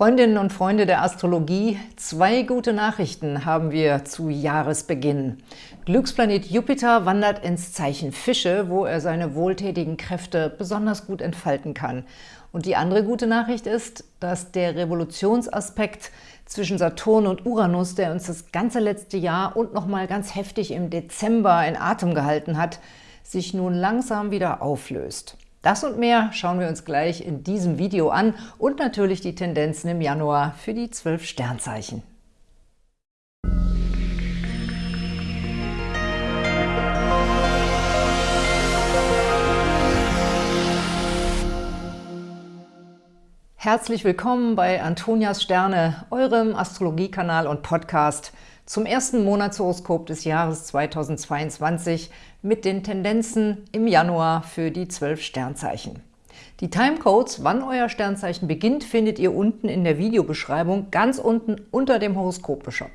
Freundinnen und Freunde der Astrologie, zwei gute Nachrichten haben wir zu Jahresbeginn. Glücksplanet Jupiter wandert ins Zeichen Fische, wo er seine wohltätigen Kräfte besonders gut entfalten kann. Und die andere gute Nachricht ist, dass der Revolutionsaspekt zwischen Saturn und Uranus, der uns das ganze letzte Jahr und nochmal ganz heftig im Dezember in Atem gehalten hat, sich nun langsam wieder auflöst. Das und mehr schauen wir uns gleich in diesem Video an und natürlich die Tendenzen im Januar für die zwölf Sternzeichen. Herzlich willkommen bei Antonias Sterne, eurem Astrologiekanal und Podcast – zum ersten Monatshoroskop des Jahres 2022 mit den Tendenzen im Januar für die zwölf Sternzeichen. Die Timecodes, wann euer Sternzeichen beginnt, findet ihr unten in der Videobeschreibung, ganz unten unter dem Horoskope-Shop.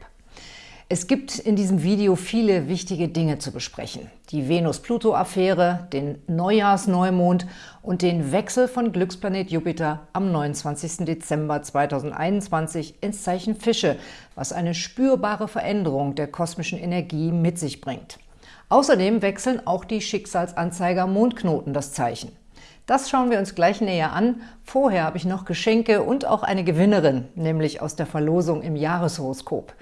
Es gibt in diesem Video viele wichtige Dinge zu besprechen. Die Venus-Pluto-Affäre, den Neujahrsneumond und den Wechsel von Glücksplanet Jupiter am 29. Dezember 2021 ins Zeichen Fische, was eine spürbare Veränderung der kosmischen Energie mit sich bringt. Außerdem wechseln auch die Schicksalsanzeiger Mondknoten das Zeichen. Das schauen wir uns gleich näher an. Vorher habe ich noch Geschenke und auch eine Gewinnerin, nämlich aus der Verlosung im Jahreshoroskop.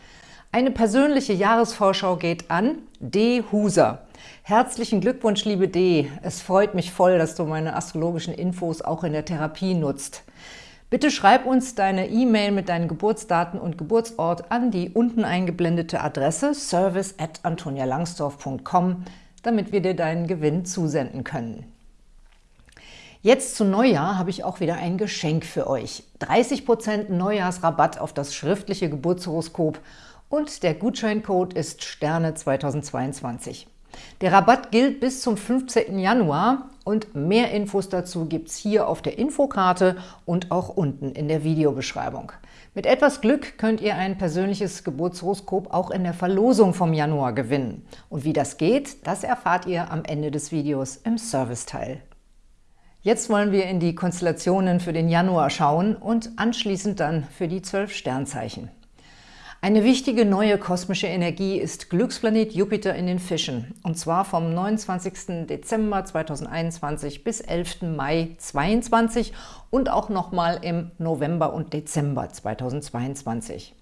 Eine persönliche Jahresvorschau geht an D. Huser. Herzlichen Glückwunsch, liebe D. Es freut mich voll, dass du meine astrologischen Infos auch in der Therapie nutzt. Bitte schreib uns deine E-Mail mit deinen Geburtsdaten und Geburtsort an die unten eingeblendete Adresse service at antonialangsdorf.com, damit wir dir deinen Gewinn zusenden können. Jetzt zu Neujahr habe ich auch wieder ein Geschenk für euch. 30% Neujahrsrabatt auf das schriftliche Geburtshoroskop und der Gutscheincode ist Sterne 2022. Der Rabatt gilt bis zum 15. Januar und mehr Infos dazu gibt es hier auf der Infokarte und auch unten in der Videobeschreibung. Mit etwas Glück könnt ihr ein persönliches Geburtshoroskop auch in der Verlosung vom Januar gewinnen. Und wie das geht, das erfahrt ihr am Ende des Videos im Serviceteil. Jetzt wollen wir in die Konstellationen für den Januar schauen und anschließend dann für die zwölf Sternzeichen. Eine wichtige neue kosmische Energie ist Glücksplanet Jupiter in den Fischen, und zwar vom 29. Dezember 2021 bis 11. Mai 2022 und auch nochmal im November und Dezember 2022.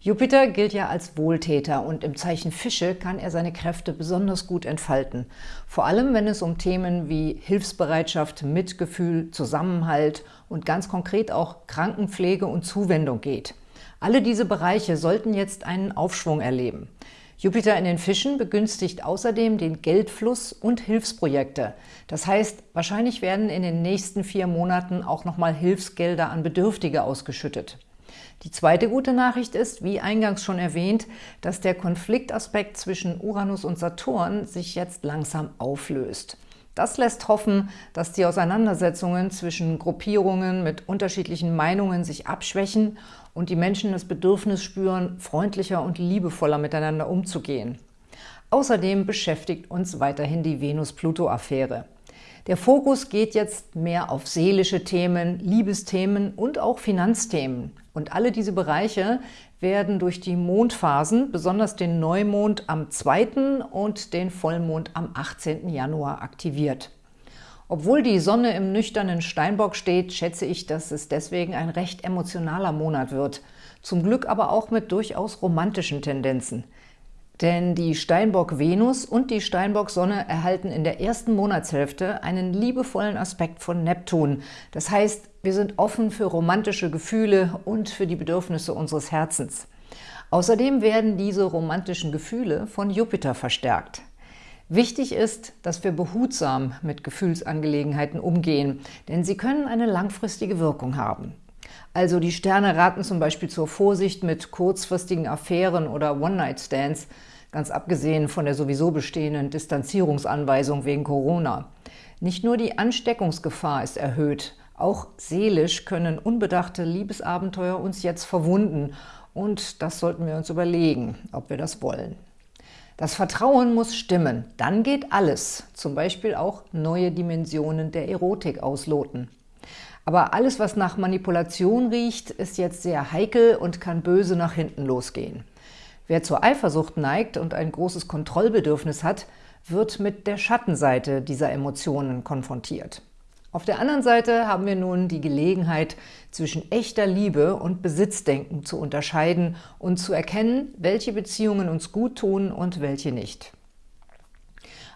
Jupiter gilt ja als Wohltäter und im Zeichen Fische kann er seine Kräfte besonders gut entfalten. Vor allem, wenn es um Themen wie Hilfsbereitschaft, Mitgefühl, Zusammenhalt und ganz konkret auch Krankenpflege und Zuwendung geht. Alle diese Bereiche sollten jetzt einen Aufschwung erleben. Jupiter in den Fischen begünstigt außerdem den Geldfluss und Hilfsprojekte. Das heißt, wahrscheinlich werden in den nächsten vier Monaten auch nochmal Hilfsgelder an Bedürftige ausgeschüttet. Die zweite gute Nachricht ist, wie eingangs schon erwähnt, dass der Konfliktaspekt zwischen Uranus und Saturn sich jetzt langsam auflöst. Das lässt hoffen, dass die Auseinandersetzungen zwischen Gruppierungen mit unterschiedlichen Meinungen sich abschwächen und die Menschen das Bedürfnis spüren, freundlicher und liebevoller miteinander umzugehen. Außerdem beschäftigt uns weiterhin die Venus-Pluto-Affäre. Der Fokus geht jetzt mehr auf seelische Themen, Liebesthemen und auch Finanzthemen. Und alle diese Bereiche werden durch die Mondphasen, besonders den Neumond am 2. und den Vollmond am 18. Januar aktiviert. Obwohl die Sonne im nüchternen Steinbock steht, schätze ich, dass es deswegen ein recht emotionaler Monat wird. Zum Glück aber auch mit durchaus romantischen Tendenzen. Denn die Steinbock-Venus und die Steinbock-Sonne erhalten in der ersten Monatshälfte einen liebevollen Aspekt von Neptun. Das heißt, wir sind offen für romantische Gefühle und für die Bedürfnisse unseres Herzens. Außerdem werden diese romantischen Gefühle von Jupiter verstärkt. Wichtig ist, dass wir behutsam mit Gefühlsangelegenheiten umgehen, denn sie können eine langfristige Wirkung haben. Also die Sterne raten zum Beispiel zur Vorsicht mit kurzfristigen Affären oder One-Night-Stands, ganz abgesehen von der sowieso bestehenden Distanzierungsanweisung wegen Corona. Nicht nur die Ansteckungsgefahr ist erhöht, auch seelisch können unbedachte Liebesabenteuer uns jetzt verwunden und das sollten wir uns überlegen, ob wir das wollen. Das Vertrauen muss stimmen, dann geht alles, zum Beispiel auch neue Dimensionen der Erotik ausloten. Aber alles, was nach Manipulation riecht, ist jetzt sehr heikel und kann böse nach hinten losgehen. Wer zur Eifersucht neigt und ein großes Kontrollbedürfnis hat, wird mit der Schattenseite dieser Emotionen konfrontiert. Auf der anderen Seite haben wir nun die Gelegenheit, zwischen echter Liebe und Besitzdenken zu unterscheiden und zu erkennen, welche Beziehungen uns gut tun und welche nicht.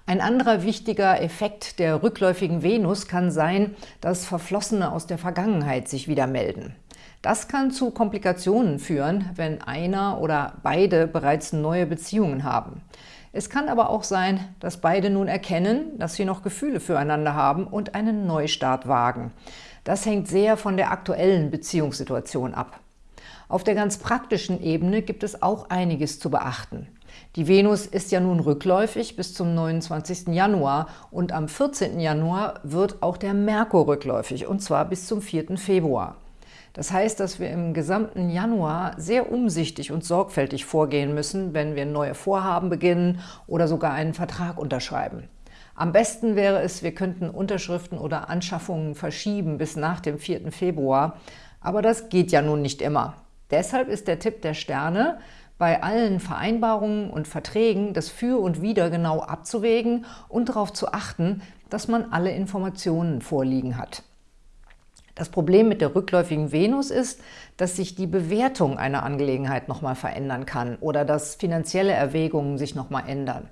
Ein anderer wichtiger Effekt der rückläufigen Venus kann sein, dass Verflossene aus der Vergangenheit sich wieder melden. Das kann zu Komplikationen führen, wenn einer oder beide bereits neue Beziehungen haben. Es kann aber auch sein, dass beide nun erkennen, dass sie noch Gefühle füreinander haben und einen Neustart wagen. Das hängt sehr von der aktuellen Beziehungssituation ab. Auf der ganz praktischen Ebene gibt es auch einiges zu beachten. Die Venus ist ja nun rückläufig bis zum 29. Januar und am 14. Januar wird auch der Merkur rückläufig, und zwar bis zum 4. Februar. Das heißt, dass wir im gesamten Januar sehr umsichtig und sorgfältig vorgehen müssen, wenn wir neue Vorhaben beginnen oder sogar einen Vertrag unterschreiben. Am besten wäre es, wir könnten Unterschriften oder Anschaffungen verschieben bis nach dem 4. Februar, aber das geht ja nun nicht immer. Deshalb ist der Tipp der Sterne, bei allen Vereinbarungen und Verträgen das Für und Wider genau abzuwägen und darauf zu achten, dass man alle Informationen vorliegen hat. Das Problem mit der rückläufigen Venus ist, dass sich die Bewertung einer Angelegenheit nochmal verändern kann oder dass finanzielle Erwägungen sich nochmal ändern.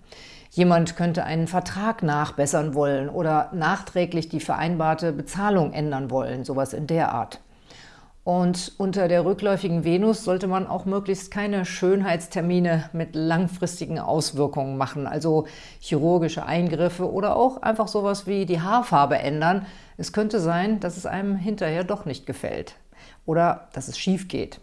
Jemand könnte einen Vertrag nachbessern wollen oder nachträglich die vereinbarte Bezahlung ändern wollen, sowas in der Art. Und unter der rückläufigen Venus sollte man auch möglichst keine Schönheitstermine mit langfristigen Auswirkungen machen, also chirurgische Eingriffe oder auch einfach sowas wie die Haarfarbe ändern. Es könnte sein, dass es einem hinterher doch nicht gefällt oder dass es schief geht.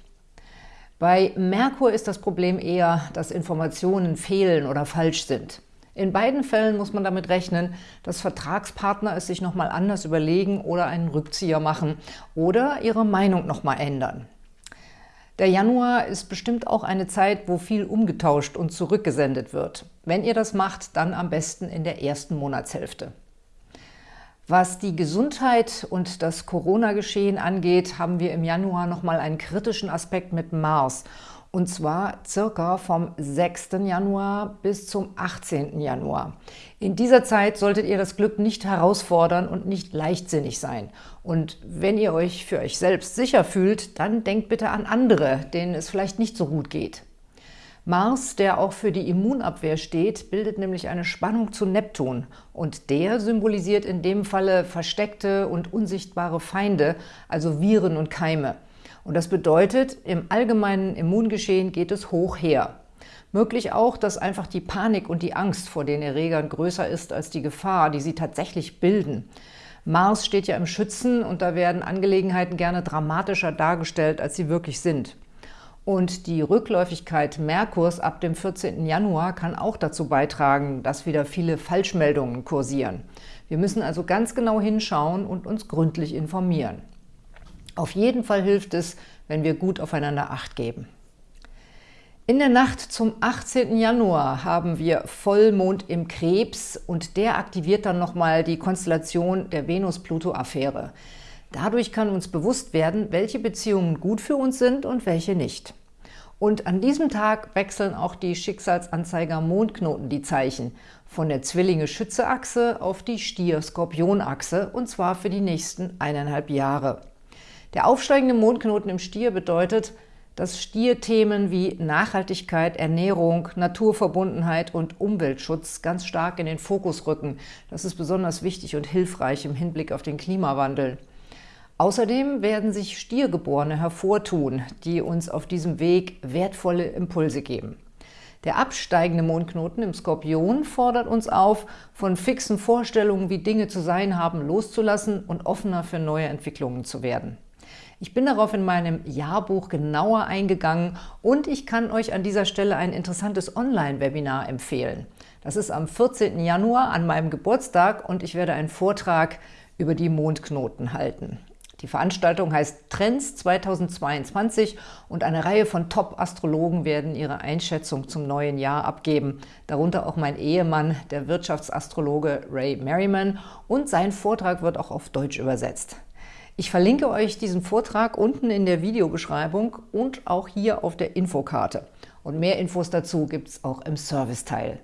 Bei Merkur ist das Problem eher, dass Informationen fehlen oder falsch sind. In beiden Fällen muss man damit rechnen, dass Vertragspartner es sich nochmal anders überlegen oder einen Rückzieher machen oder ihre Meinung nochmal ändern. Der Januar ist bestimmt auch eine Zeit, wo viel umgetauscht und zurückgesendet wird. Wenn ihr das macht, dann am besten in der ersten Monatshälfte. Was die Gesundheit und das Corona-Geschehen angeht, haben wir im Januar nochmal einen kritischen Aspekt mit Mars – und zwar circa vom 6. Januar bis zum 18. Januar. In dieser Zeit solltet ihr das Glück nicht herausfordern und nicht leichtsinnig sein. Und wenn ihr euch für euch selbst sicher fühlt, dann denkt bitte an andere, denen es vielleicht nicht so gut geht. Mars, der auch für die Immunabwehr steht, bildet nämlich eine Spannung zu Neptun und der symbolisiert in dem Falle versteckte und unsichtbare Feinde, also Viren und Keime. Und das bedeutet, im allgemeinen Immungeschehen geht es hoch her. Möglich auch, dass einfach die Panik und die Angst vor den Erregern größer ist als die Gefahr, die sie tatsächlich bilden. Mars steht ja im Schützen und da werden Angelegenheiten gerne dramatischer dargestellt, als sie wirklich sind. Und die Rückläufigkeit Merkurs ab dem 14. Januar kann auch dazu beitragen, dass wieder viele Falschmeldungen kursieren. Wir müssen also ganz genau hinschauen und uns gründlich informieren. Auf jeden Fall hilft es, wenn wir gut aufeinander Acht geben. In der Nacht zum 18. Januar haben wir Vollmond im Krebs und der aktiviert dann nochmal die Konstellation der Venus-Pluto-Affäre. Dadurch kann uns bewusst werden, welche Beziehungen gut für uns sind und welche nicht. Und an diesem Tag wechseln auch die Schicksalsanzeiger Mondknoten die Zeichen von der Zwillinge-Schütze-Achse auf die Stier-Skorpion-Achse und zwar für die nächsten eineinhalb Jahre. Der aufsteigende Mondknoten im Stier bedeutet, dass Stierthemen wie Nachhaltigkeit, Ernährung, Naturverbundenheit und Umweltschutz ganz stark in den Fokus rücken. Das ist besonders wichtig und hilfreich im Hinblick auf den Klimawandel. Außerdem werden sich Stiergeborene hervortun, die uns auf diesem Weg wertvolle Impulse geben. Der absteigende Mondknoten im Skorpion fordert uns auf, von fixen Vorstellungen, wie Dinge zu sein haben, loszulassen und offener für neue Entwicklungen zu werden. Ich bin darauf in meinem Jahrbuch genauer eingegangen und ich kann euch an dieser Stelle ein interessantes Online-Webinar empfehlen. Das ist am 14. Januar an meinem Geburtstag und ich werde einen Vortrag über die Mondknoten halten. Die Veranstaltung heißt Trends 2022 und eine Reihe von Top-Astrologen werden ihre Einschätzung zum neuen Jahr abgeben, darunter auch mein Ehemann, der Wirtschaftsastrologe Ray Merriman und sein Vortrag wird auch auf Deutsch übersetzt. Ich verlinke euch diesen Vortrag unten in der Videobeschreibung und auch hier auf der Infokarte. Und mehr Infos dazu gibt es auch im Serviceteil.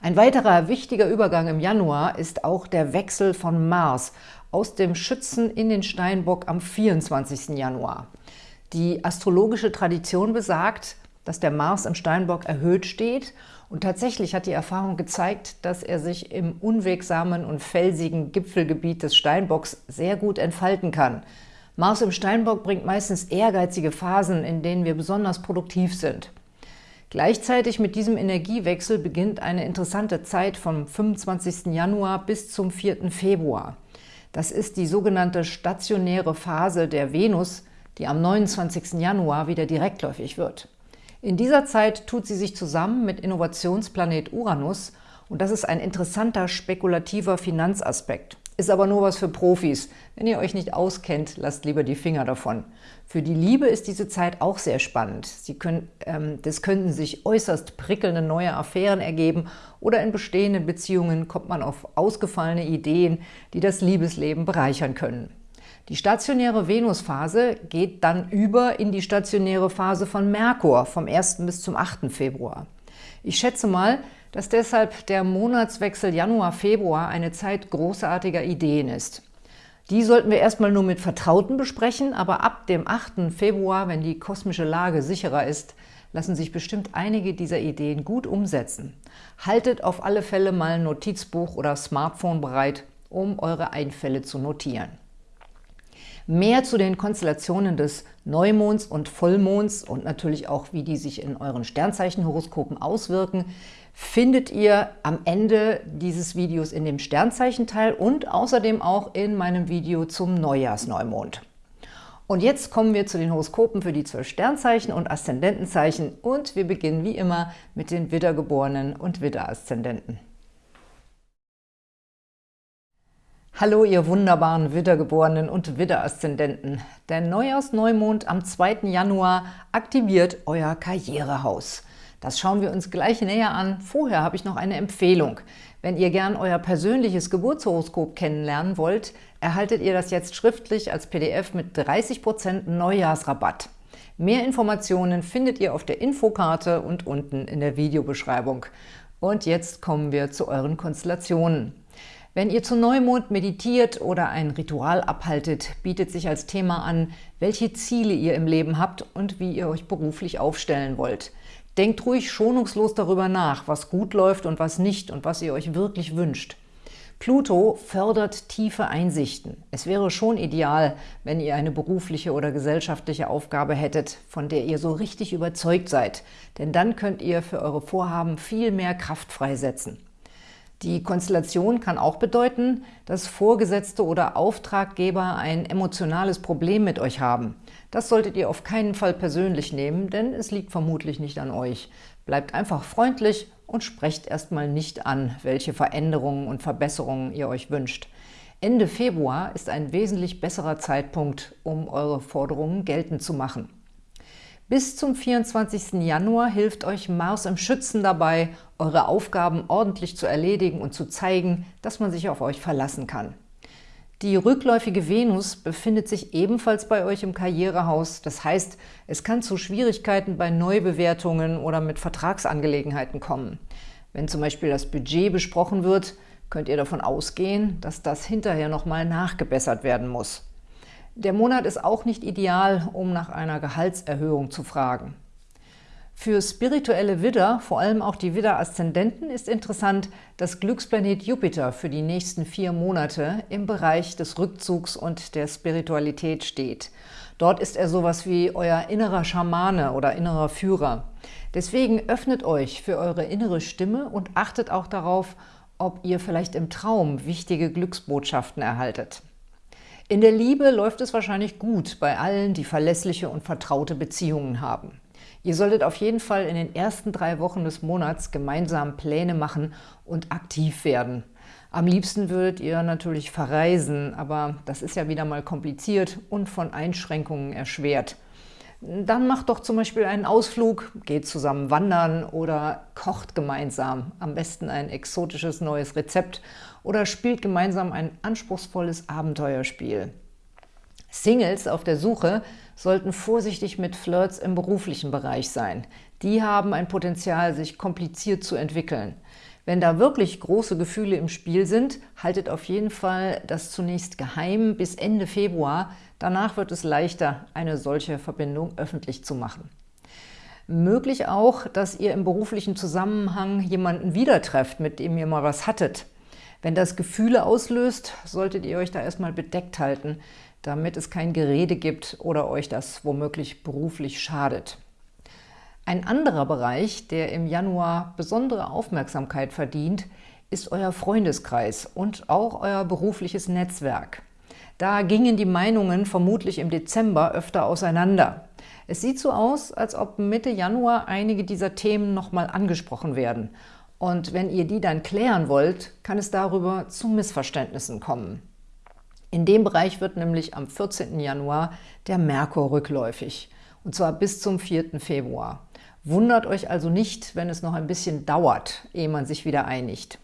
Ein weiterer wichtiger Übergang im Januar ist auch der Wechsel von Mars aus dem Schützen in den Steinbock am 24. Januar. Die astrologische Tradition besagt, dass der Mars im Steinbock erhöht steht und tatsächlich hat die Erfahrung gezeigt, dass er sich im unwegsamen und felsigen Gipfelgebiet des Steinbocks sehr gut entfalten kann. Mars im Steinbock bringt meistens ehrgeizige Phasen, in denen wir besonders produktiv sind. Gleichzeitig mit diesem Energiewechsel beginnt eine interessante Zeit vom 25. Januar bis zum 4. Februar. Das ist die sogenannte stationäre Phase der Venus, die am 29. Januar wieder direktläufig wird. In dieser Zeit tut sie sich zusammen mit Innovationsplanet Uranus und das ist ein interessanter spekulativer Finanzaspekt. Ist aber nur was für Profis. Wenn ihr euch nicht auskennt, lasst lieber die Finger davon. Für die Liebe ist diese Zeit auch sehr spannend. Sie können, ähm, das könnten sich äußerst prickelnde neue Affären ergeben oder in bestehenden Beziehungen kommt man auf ausgefallene Ideen, die das Liebesleben bereichern können. Die stationäre Venusphase geht dann über in die stationäre Phase von Merkur vom 1. bis zum 8. Februar. Ich schätze mal, dass deshalb der Monatswechsel Januar-Februar eine Zeit großartiger Ideen ist. Die sollten wir erstmal nur mit Vertrauten besprechen, aber ab dem 8. Februar, wenn die kosmische Lage sicherer ist, lassen sich bestimmt einige dieser Ideen gut umsetzen. Haltet auf alle Fälle mal ein Notizbuch oder Smartphone bereit, um eure Einfälle zu notieren. Mehr zu den Konstellationen des Neumonds und Vollmonds und natürlich auch, wie die sich in euren Sternzeichenhoroskopen auswirken, findet ihr am Ende dieses Videos in dem Sternzeichenteil und außerdem auch in meinem Video zum Neujahrsneumond. Und jetzt kommen wir zu den Horoskopen für die zwölf Sternzeichen und Aszendentenzeichen und wir beginnen wie immer mit den Widdergeborenen und Widderaszendenten. Hallo, ihr wunderbaren Widdergeborenen und Widderaszendenten. Der Neujahrsneumond am 2. Januar aktiviert euer Karrierehaus. Das schauen wir uns gleich näher an. Vorher habe ich noch eine Empfehlung. Wenn ihr gern euer persönliches Geburtshoroskop kennenlernen wollt, erhaltet ihr das jetzt schriftlich als PDF mit 30% Neujahrsrabatt. Mehr Informationen findet ihr auf der Infokarte und unten in der Videobeschreibung. Und jetzt kommen wir zu euren Konstellationen. Wenn ihr zu Neumond meditiert oder ein Ritual abhaltet, bietet sich als Thema an, welche Ziele ihr im Leben habt und wie ihr euch beruflich aufstellen wollt. Denkt ruhig schonungslos darüber nach, was gut läuft und was nicht und was ihr euch wirklich wünscht. Pluto fördert tiefe Einsichten. Es wäre schon ideal, wenn ihr eine berufliche oder gesellschaftliche Aufgabe hättet, von der ihr so richtig überzeugt seid, denn dann könnt ihr für eure Vorhaben viel mehr Kraft freisetzen. Die Konstellation kann auch bedeuten, dass Vorgesetzte oder Auftraggeber ein emotionales Problem mit euch haben. Das solltet ihr auf keinen Fall persönlich nehmen, denn es liegt vermutlich nicht an euch. Bleibt einfach freundlich und sprecht erstmal nicht an, welche Veränderungen und Verbesserungen ihr euch wünscht. Ende Februar ist ein wesentlich besserer Zeitpunkt, um eure Forderungen geltend zu machen. Bis zum 24. Januar hilft euch Mars im Schützen dabei, eure Aufgaben ordentlich zu erledigen und zu zeigen, dass man sich auf euch verlassen kann. Die rückläufige Venus befindet sich ebenfalls bei euch im Karrierehaus. Das heißt, es kann zu Schwierigkeiten bei Neubewertungen oder mit Vertragsangelegenheiten kommen. Wenn zum Beispiel das Budget besprochen wird, könnt ihr davon ausgehen, dass das hinterher nochmal nachgebessert werden muss. Der Monat ist auch nicht ideal, um nach einer Gehaltserhöhung zu fragen. Für spirituelle Widder, vor allem auch die Widder-Aszendenten, ist interessant, dass Glücksplanet Jupiter für die nächsten vier Monate im Bereich des Rückzugs und der Spiritualität steht. Dort ist er sowas wie euer innerer Schamane oder innerer Führer. Deswegen öffnet euch für eure innere Stimme und achtet auch darauf, ob ihr vielleicht im Traum wichtige Glücksbotschaften erhaltet. In der Liebe läuft es wahrscheinlich gut bei allen, die verlässliche und vertraute Beziehungen haben. Ihr solltet auf jeden Fall in den ersten drei Wochen des Monats gemeinsam Pläne machen und aktiv werden. Am liebsten würdet ihr natürlich verreisen, aber das ist ja wieder mal kompliziert und von Einschränkungen erschwert. Dann macht doch zum Beispiel einen Ausflug, geht zusammen wandern oder kocht gemeinsam. Am besten ein exotisches neues Rezept oder spielt gemeinsam ein anspruchsvolles Abenteuerspiel. Singles auf der Suche sollten vorsichtig mit Flirts im beruflichen Bereich sein. Die haben ein Potenzial, sich kompliziert zu entwickeln. Wenn da wirklich große Gefühle im Spiel sind, haltet auf jeden Fall das zunächst geheim bis Ende Februar. Danach wird es leichter, eine solche Verbindung öffentlich zu machen. Möglich auch, dass ihr im beruflichen Zusammenhang jemanden wieder trefft, mit dem ihr mal was hattet. Wenn das Gefühle auslöst, solltet ihr euch da erstmal bedeckt halten, damit es kein Gerede gibt oder euch das womöglich beruflich schadet. Ein anderer Bereich, der im Januar besondere Aufmerksamkeit verdient, ist euer Freundeskreis und auch euer berufliches Netzwerk. Da gingen die Meinungen vermutlich im Dezember öfter auseinander. Es sieht so aus, als ob Mitte Januar einige dieser Themen nochmal angesprochen werden. Und wenn ihr die dann klären wollt, kann es darüber zu Missverständnissen kommen. In dem Bereich wird nämlich am 14. Januar der Merkur rückläufig, und zwar bis zum 4. Februar. Wundert euch also nicht, wenn es noch ein bisschen dauert, ehe man sich wieder einigt.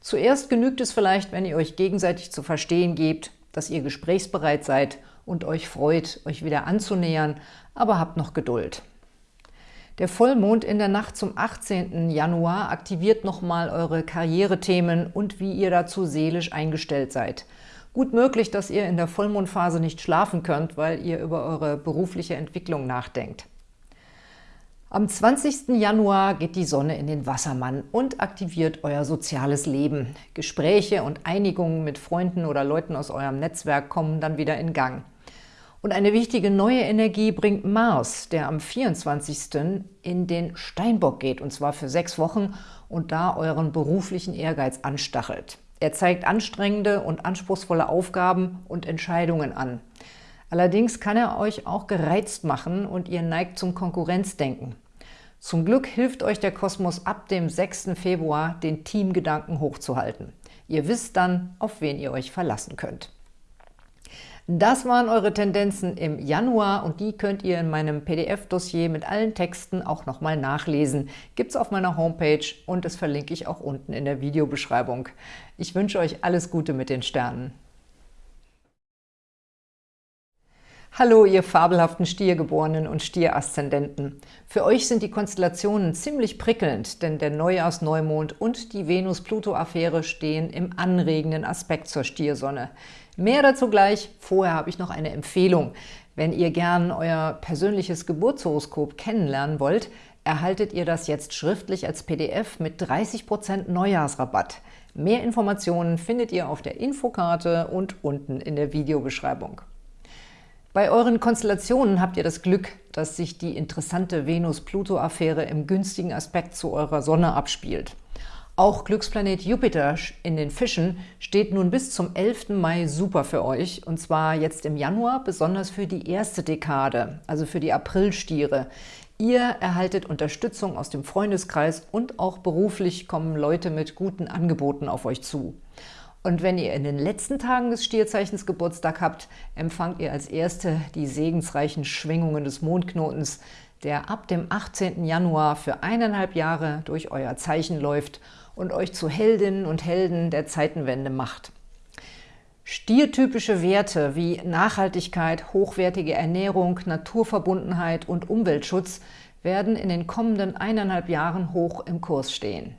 Zuerst genügt es vielleicht, wenn ihr euch gegenseitig zu verstehen gebt, dass ihr gesprächsbereit seid und euch freut, euch wieder anzunähern, aber habt noch Geduld. Der Vollmond in der Nacht zum 18. Januar aktiviert nochmal eure Karrierethemen und wie ihr dazu seelisch eingestellt seid – Gut möglich, dass ihr in der Vollmondphase nicht schlafen könnt, weil ihr über eure berufliche Entwicklung nachdenkt. Am 20. Januar geht die Sonne in den Wassermann und aktiviert euer soziales Leben. Gespräche und Einigungen mit Freunden oder Leuten aus eurem Netzwerk kommen dann wieder in Gang. Und eine wichtige neue Energie bringt Mars, der am 24. in den Steinbock geht, und zwar für sechs Wochen und da euren beruflichen Ehrgeiz anstachelt. Er zeigt anstrengende und anspruchsvolle Aufgaben und Entscheidungen an. Allerdings kann er euch auch gereizt machen und ihr neigt zum Konkurrenzdenken. Zum Glück hilft euch der Kosmos ab dem 6. Februar, den Teamgedanken hochzuhalten. Ihr wisst dann, auf wen ihr euch verlassen könnt. Das waren eure Tendenzen im Januar und die könnt ihr in meinem PDF-Dossier mit allen Texten auch nochmal nachlesen. Gibt es auf meiner Homepage und das verlinke ich auch unten in der Videobeschreibung. Ich wünsche euch alles Gute mit den Sternen. Hallo, ihr fabelhaften Stiergeborenen und Stieraszendenten. Für euch sind die Konstellationen ziemlich prickelnd, denn der Neujahrsneumond und die Venus-Pluto-Affäre stehen im anregenden Aspekt zur Stiersonne. Mehr dazu gleich. Vorher habe ich noch eine Empfehlung. Wenn ihr gern euer persönliches Geburtshoroskop kennenlernen wollt, erhaltet ihr das jetzt schriftlich als PDF mit 30% Neujahrsrabatt. Mehr Informationen findet ihr auf der Infokarte und unten in der Videobeschreibung. Bei euren Konstellationen habt ihr das Glück, dass sich die interessante Venus-Pluto-Affäre im günstigen Aspekt zu eurer Sonne abspielt. Auch Glücksplanet Jupiter in den Fischen steht nun bis zum 11. Mai super für euch, und zwar jetzt im Januar, besonders für die erste Dekade, also für die Aprilstiere. Ihr erhaltet Unterstützung aus dem Freundeskreis und auch beruflich kommen Leute mit guten Angeboten auf euch zu. Und wenn ihr in den letzten Tagen des Stierzeichens Geburtstag habt, empfangt ihr als Erste die segensreichen Schwingungen des Mondknotens, der ab dem 18. Januar für eineinhalb Jahre durch euer Zeichen läuft und euch zu Heldinnen und Helden der Zeitenwende macht. Stiertypische Werte wie Nachhaltigkeit, hochwertige Ernährung, Naturverbundenheit und Umweltschutz werden in den kommenden eineinhalb Jahren hoch im Kurs stehen.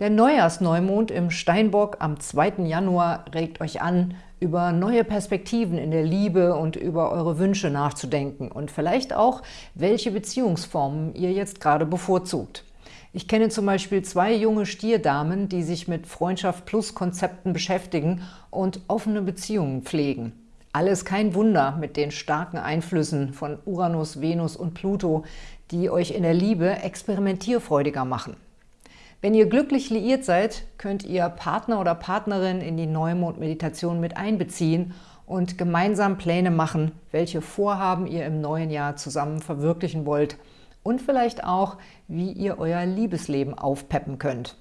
Der Neujahrsneumond im Steinbock am 2. Januar regt euch an, über neue Perspektiven in der Liebe und über eure Wünsche nachzudenken und vielleicht auch, welche Beziehungsformen ihr jetzt gerade bevorzugt. Ich kenne zum Beispiel zwei junge Stierdamen, die sich mit Freundschaft-Plus-Konzepten beschäftigen und offene Beziehungen pflegen. Alles kein Wunder mit den starken Einflüssen von Uranus, Venus und Pluto, die euch in der Liebe experimentierfreudiger machen. Wenn ihr glücklich liiert seid, könnt ihr Partner oder Partnerin in die Neumond-Meditation mit einbeziehen und gemeinsam Pläne machen, welche Vorhaben ihr im neuen Jahr zusammen verwirklichen wollt – und vielleicht auch, wie ihr euer Liebesleben aufpeppen könnt.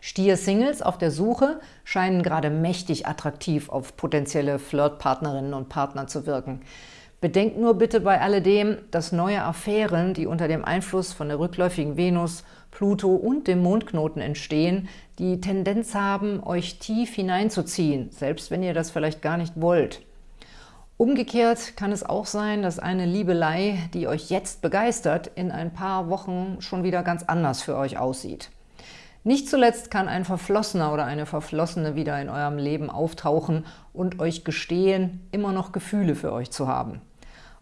Stier-Singles auf der Suche scheinen gerade mächtig attraktiv auf potenzielle Flirtpartnerinnen und Partner zu wirken. Bedenkt nur bitte bei alledem, dass neue Affären, die unter dem Einfluss von der rückläufigen Venus, Pluto und dem Mondknoten entstehen, die Tendenz haben, euch tief hineinzuziehen, selbst wenn ihr das vielleicht gar nicht wollt. Umgekehrt kann es auch sein, dass eine Liebelei, die euch jetzt begeistert, in ein paar Wochen schon wieder ganz anders für euch aussieht. Nicht zuletzt kann ein Verflossener oder eine Verflossene wieder in eurem Leben auftauchen und euch gestehen, immer noch Gefühle für euch zu haben.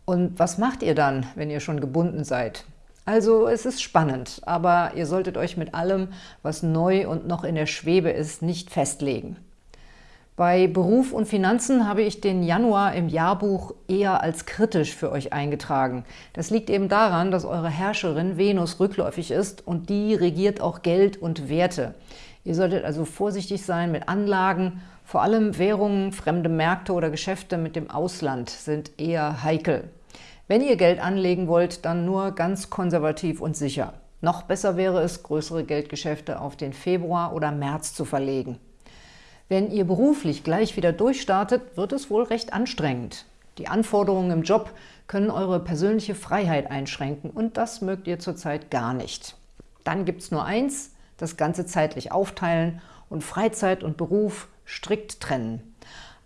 Und was macht ihr dann, wenn ihr schon gebunden seid? Also es ist spannend, aber ihr solltet euch mit allem, was neu und noch in der Schwebe ist, nicht festlegen. Bei Beruf und Finanzen habe ich den Januar im Jahrbuch eher als kritisch für euch eingetragen. Das liegt eben daran, dass eure Herrscherin Venus rückläufig ist und die regiert auch Geld und Werte. Ihr solltet also vorsichtig sein mit Anlagen. Vor allem Währungen, fremde Märkte oder Geschäfte mit dem Ausland sind eher heikel. Wenn ihr Geld anlegen wollt, dann nur ganz konservativ und sicher. Noch besser wäre es, größere Geldgeschäfte auf den Februar oder März zu verlegen. Wenn ihr beruflich gleich wieder durchstartet, wird es wohl recht anstrengend. Die Anforderungen im Job können eure persönliche Freiheit einschränken und das mögt ihr zurzeit gar nicht. Dann gibt es nur eins, das Ganze zeitlich aufteilen und Freizeit und Beruf strikt trennen.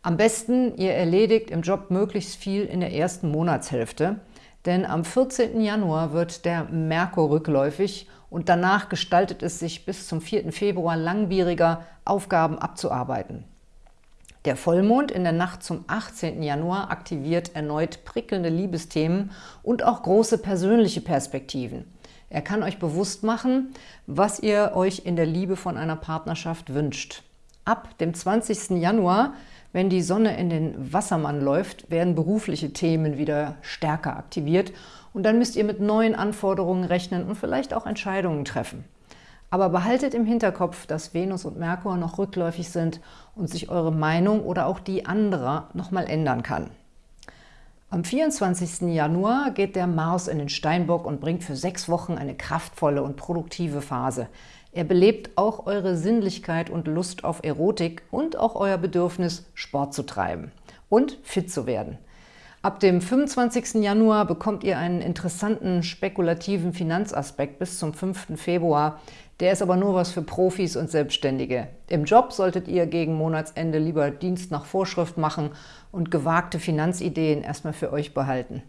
Am besten, ihr erledigt im Job möglichst viel in der ersten Monatshälfte, denn am 14. Januar wird der Merkur rückläufig und danach gestaltet es sich bis zum 4. Februar langwieriger, Aufgaben abzuarbeiten. Der Vollmond in der Nacht zum 18. Januar aktiviert erneut prickelnde Liebesthemen und auch große persönliche Perspektiven. Er kann euch bewusst machen, was ihr euch in der Liebe von einer Partnerschaft wünscht. Ab dem 20. Januar, wenn die Sonne in den Wassermann läuft, werden berufliche Themen wieder stärker aktiviert und dann müsst ihr mit neuen Anforderungen rechnen und vielleicht auch Entscheidungen treffen. Aber behaltet im Hinterkopf, dass Venus und Merkur noch rückläufig sind und sich eure Meinung oder auch die anderer nochmal ändern kann. Am 24. Januar geht der Mars in den Steinbock und bringt für sechs Wochen eine kraftvolle und produktive Phase. Er belebt auch eure Sinnlichkeit und Lust auf Erotik und auch euer Bedürfnis, Sport zu treiben und fit zu werden. Ab dem 25. Januar bekommt ihr einen interessanten spekulativen Finanzaspekt bis zum 5. Februar. Der ist aber nur was für Profis und Selbstständige. Im Job solltet ihr gegen Monatsende lieber Dienst nach Vorschrift machen und gewagte Finanzideen erstmal für euch behalten.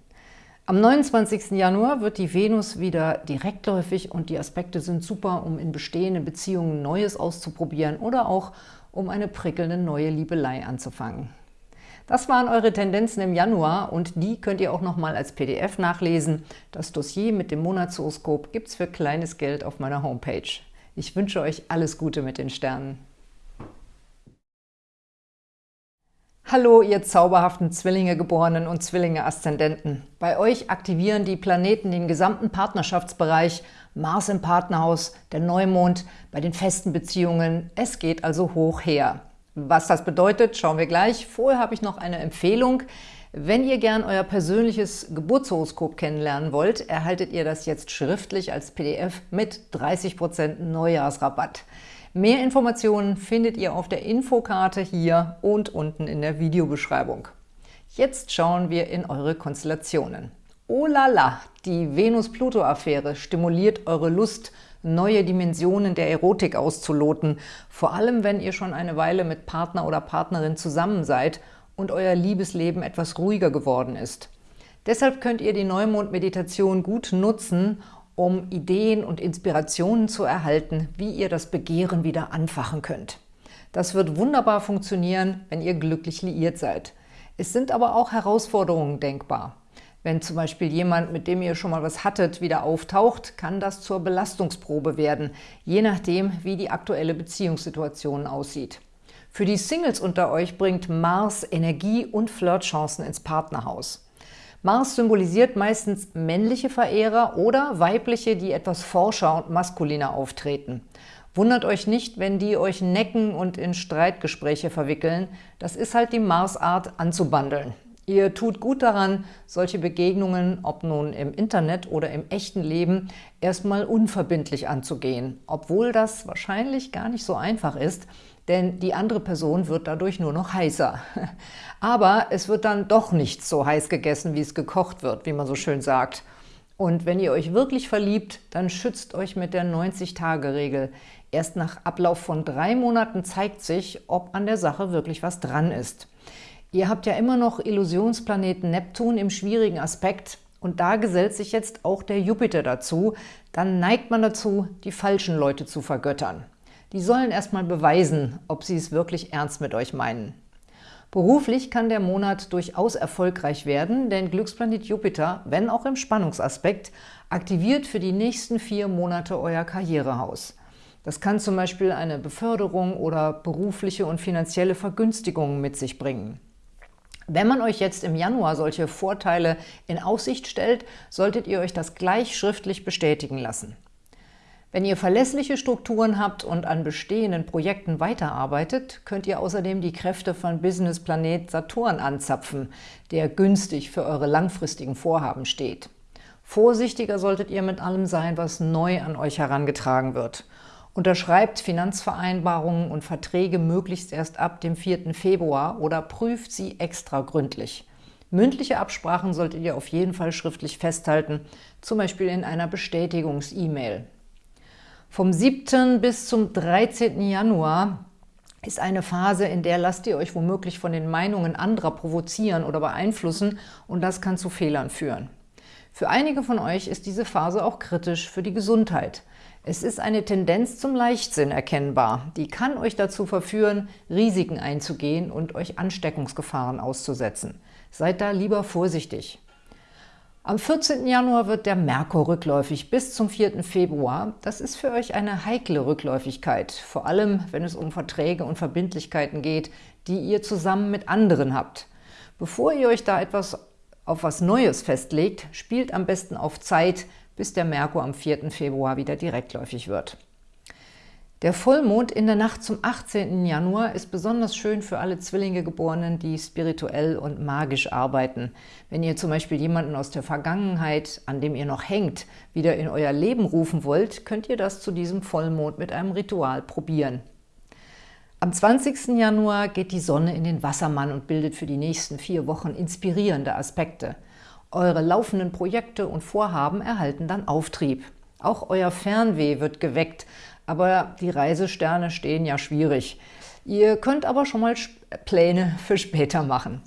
Am 29. Januar wird die Venus wieder direktläufig und die Aspekte sind super, um in bestehenden Beziehungen Neues auszuprobieren oder auch um eine prickelnde neue Liebelei anzufangen. Das waren eure Tendenzen im Januar und die könnt ihr auch nochmal als PDF nachlesen. Das Dossier mit dem Monatshoroskop gibt es für kleines Geld auf meiner Homepage. Ich wünsche euch alles Gute mit den Sternen. Hallo, ihr zauberhaften Zwillinge-Geborenen und Zwillinge-Aszendenten. Bei euch aktivieren die Planeten den gesamten Partnerschaftsbereich, Mars im Partnerhaus, der Neumond bei den festen Beziehungen. Es geht also hoch her. Was das bedeutet, schauen wir gleich. Vorher habe ich noch eine Empfehlung. Wenn ihr gern euer persönliches Geburtshoroskop kennenlernen wollt, erhaltet ihr das jetzt schriftlich als PDF mit 30% Neujahrsrabatt. Mehr Informationen findet ihr auf der Infokarte hier und unten in der Videobeschreibung. Jetzt schauen wir in eure Konstellationen. Oh la la, die Venus-Pluto-Affäre stimuliert eure Lust, neue Dimensionen der Erotik auszuloten, vor allem wenn ihr schon eine Weile mit Partner oder Partnerin zusammen seid und euer Liebesleben etwas ruhiger geworden ist. Deshalb könnt ihr die Neumond-Meditation gut nutzen, um Ideen und Inspirationen zu erhalten, wie ihr das Begehren wieder anfachen könnt. Das wird wunderbar funktionieren, wenn ihr glücklich liiert seid. Es sind aber auch Herausforderungen denkbar. Wenn zum Beispiel jemand, mit dem ihr schon mal was hattet, wieder auftaucht, kann das zur Belastungsprobe werden, je nachdem, wie die aktuelle Beziehungssituation aussieht. Für die Singles unter euch bringt Mars Energie und Flirtchancen ins Partnerhaus. Mars symbolisiert meistens männliche Verehrer oder weibliche, die etwas forscher und maskuliner auftreten. Wundert euch nicht, wenn die euch necken und in Streitgespräche verwickeln. Das ist halt die Mars-Art anzubandeln. Ihr tut gut daran, solche Begegnungen, ob nun im Internet oder im echten Leben, erstmal unverbindlich anzugehen, obwohl das wahrscheinlich gar nicht so einfach ist, denn die andere Person wird dadurch nur noch heißer. Aber es wird dann doch nicht so heiß gegessen, wie es gekocht wird, wie man so schön sagt. Und wenn ihr euch wirklich verliebt, dann schützt euch mit der 90-Tage-Regel. Erst nach Ablauf von drei Monaten zeigt sich, ob an der Sache wirklich was dran ist. Ihr habt ja immer noch Illusionsplaneten Neptun im schwierigen Aspekt und da gesellt sich jetzt auch der Jupiter dazu. Dann neigt man dazu, die falschen Leute zu vergöttern. Die sollen erstmal beweisen, ob sie es wirklich ernst mit euch meinen. Beruflich kann der Monat durchaus erfolgreich werden, denn Glücksplanet Jupiter, wenn auch im Spannungsaspekt, aktiviert für die nächsten vier Monate euer Karrierehaus. Das kann zum Beispiel eine Beförderung oder berufliche und finanzielle Vergünstigungen mit sich bringen. Wenn man euch jetzt im Januar solche Vorteile in Aussicht stellt, solltet ihr euch das gleich schriftlich bestätigen lassen. Wenn ihr verlässliche Strukturen habt und an bestehenden Projekten weiterarbeitet, könnt ihr außerdem die Kräfte von Businessplanet Saturn anzapfen, der günstig für eure langfristigen Vorhaben steht. Vorsichtiger solltet ihr mit allem sein, was neu an euch herangetragen wird. Unterschreibt Finanzvereinbarungen und Verträge möglichst erst ab dem 4. Februar oder prüft sie extra gründlich. Mündliche Absprachen solltet ihr auf jeden Fall schriftlich festhalten, zum Beispiel in einer Bestätigungs-E-Mail. Vom 7. bis zum 13. Januar ist eine Phase, in der lasst ihr euch womöglich von den Meinungen anderer provozieren oder beeinflussen und das kann zu Fehlern führen. Für einige von euch ist diese Phase auch kritisch für die Gesundheit. Es ist eine Tendenz zum Leichtsinn erkennbar. Die kann euch dazu verführen, Risiken einzugehen und euch Ansteckungsgefahren auszusetzen. Seid da lieber vorsichtig. Am 14. Januar wird der Merkur rückläufig bis zum 4. Februar. Das ist für euch eine heikle Rückläufigkeit, vor allem wenn es um Verträge und Verbindlichkeiten geht, die ihr zusammen mit anderen habt. Bevor ihr euch da etwas auf was Neues festlegt, spielt am besten auf Zeit, bis der Merkur am 4. Februar wieder direktläufig wird. Der Vollmond in der Nacht zum 18. Januar ist besonders schön für alle Zwillinge-Geborenen, die spirituell und magisch arbeiten. Wenn ihr zum Beispiel jemanden aus der Vergangenheit, an dem ihr noch hängt, wieder in euer Leben rufen wollt, könnt ihr das zu diesem Vollmond mit einem Ritual probieren. Am 20. Januar geht die Sonne in den Wassermann und bildet für die nächsten vier Wochen inspirierende Aspekte. Eure laufenden Projekte und Vorhaben erhalten dann Auftrieb. Auch euer Fernweh wird geweckt, aber die Reisesterne stehen ja schwierig. Ihr könnt aber schon mal Pläne für später machen.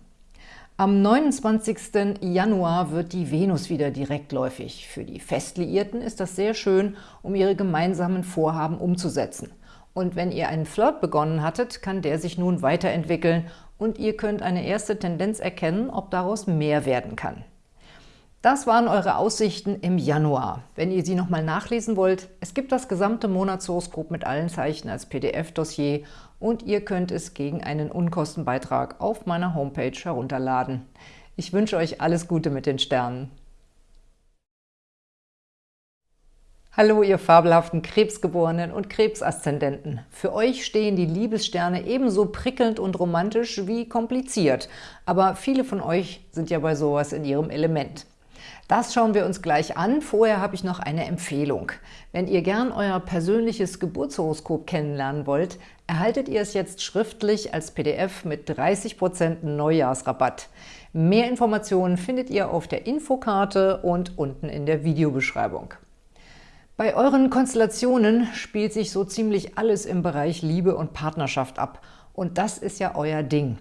Am 29. Januar wird die Venus wieder direktläufig. Für die Festliierten ist das sehr schön, um ihre gemeinsamen Vorhaben umzusetzen. Und wenn ihr einen Flirt begonnen hattet, kann der sich nun weiterentwickeln und ihr könnt eine erste Tendenz erkennen, ob daraus mehr werden kann. Das waren eure Aussichten im Januar. Wenn ihr sie nochmal nachlesen wollt, es gibt das gesamte Monatshoroskop mit allen Zeichen als PDF-Dossier und ihr könnt es gegen einen Unkostenbeitrag auf meiner Homepage herunterladen. Ich wünsche euch alles Gute mit den Sternen. Hallo, ihr fabelhaften Krebsgeborenen und Krebsaszendenten. Für euch stehen die Liebessterne ebenso prickelnd und romantisch wie kompliziert. Aber viele von euch sind ja bei sowas in ihrem Element. Das schauen wir uns gleich an. Vorher habe ich noch eine Empfehlung. Wenn ihr gern euer persönliches Geburtshoroskop kennenlernen wollt, erhaltet ihr es jetzt schriftlich als PDF mit 30% Neujahrsrabatt. Mehr Informationen findet ihr auf der Infokarte und unten in der Videobeschreibung. Bei euren Konstellationen spielt sich so ziemlich alles im Bereich Liebe und Partnerschaft ab. Und das ist ja euer Ding.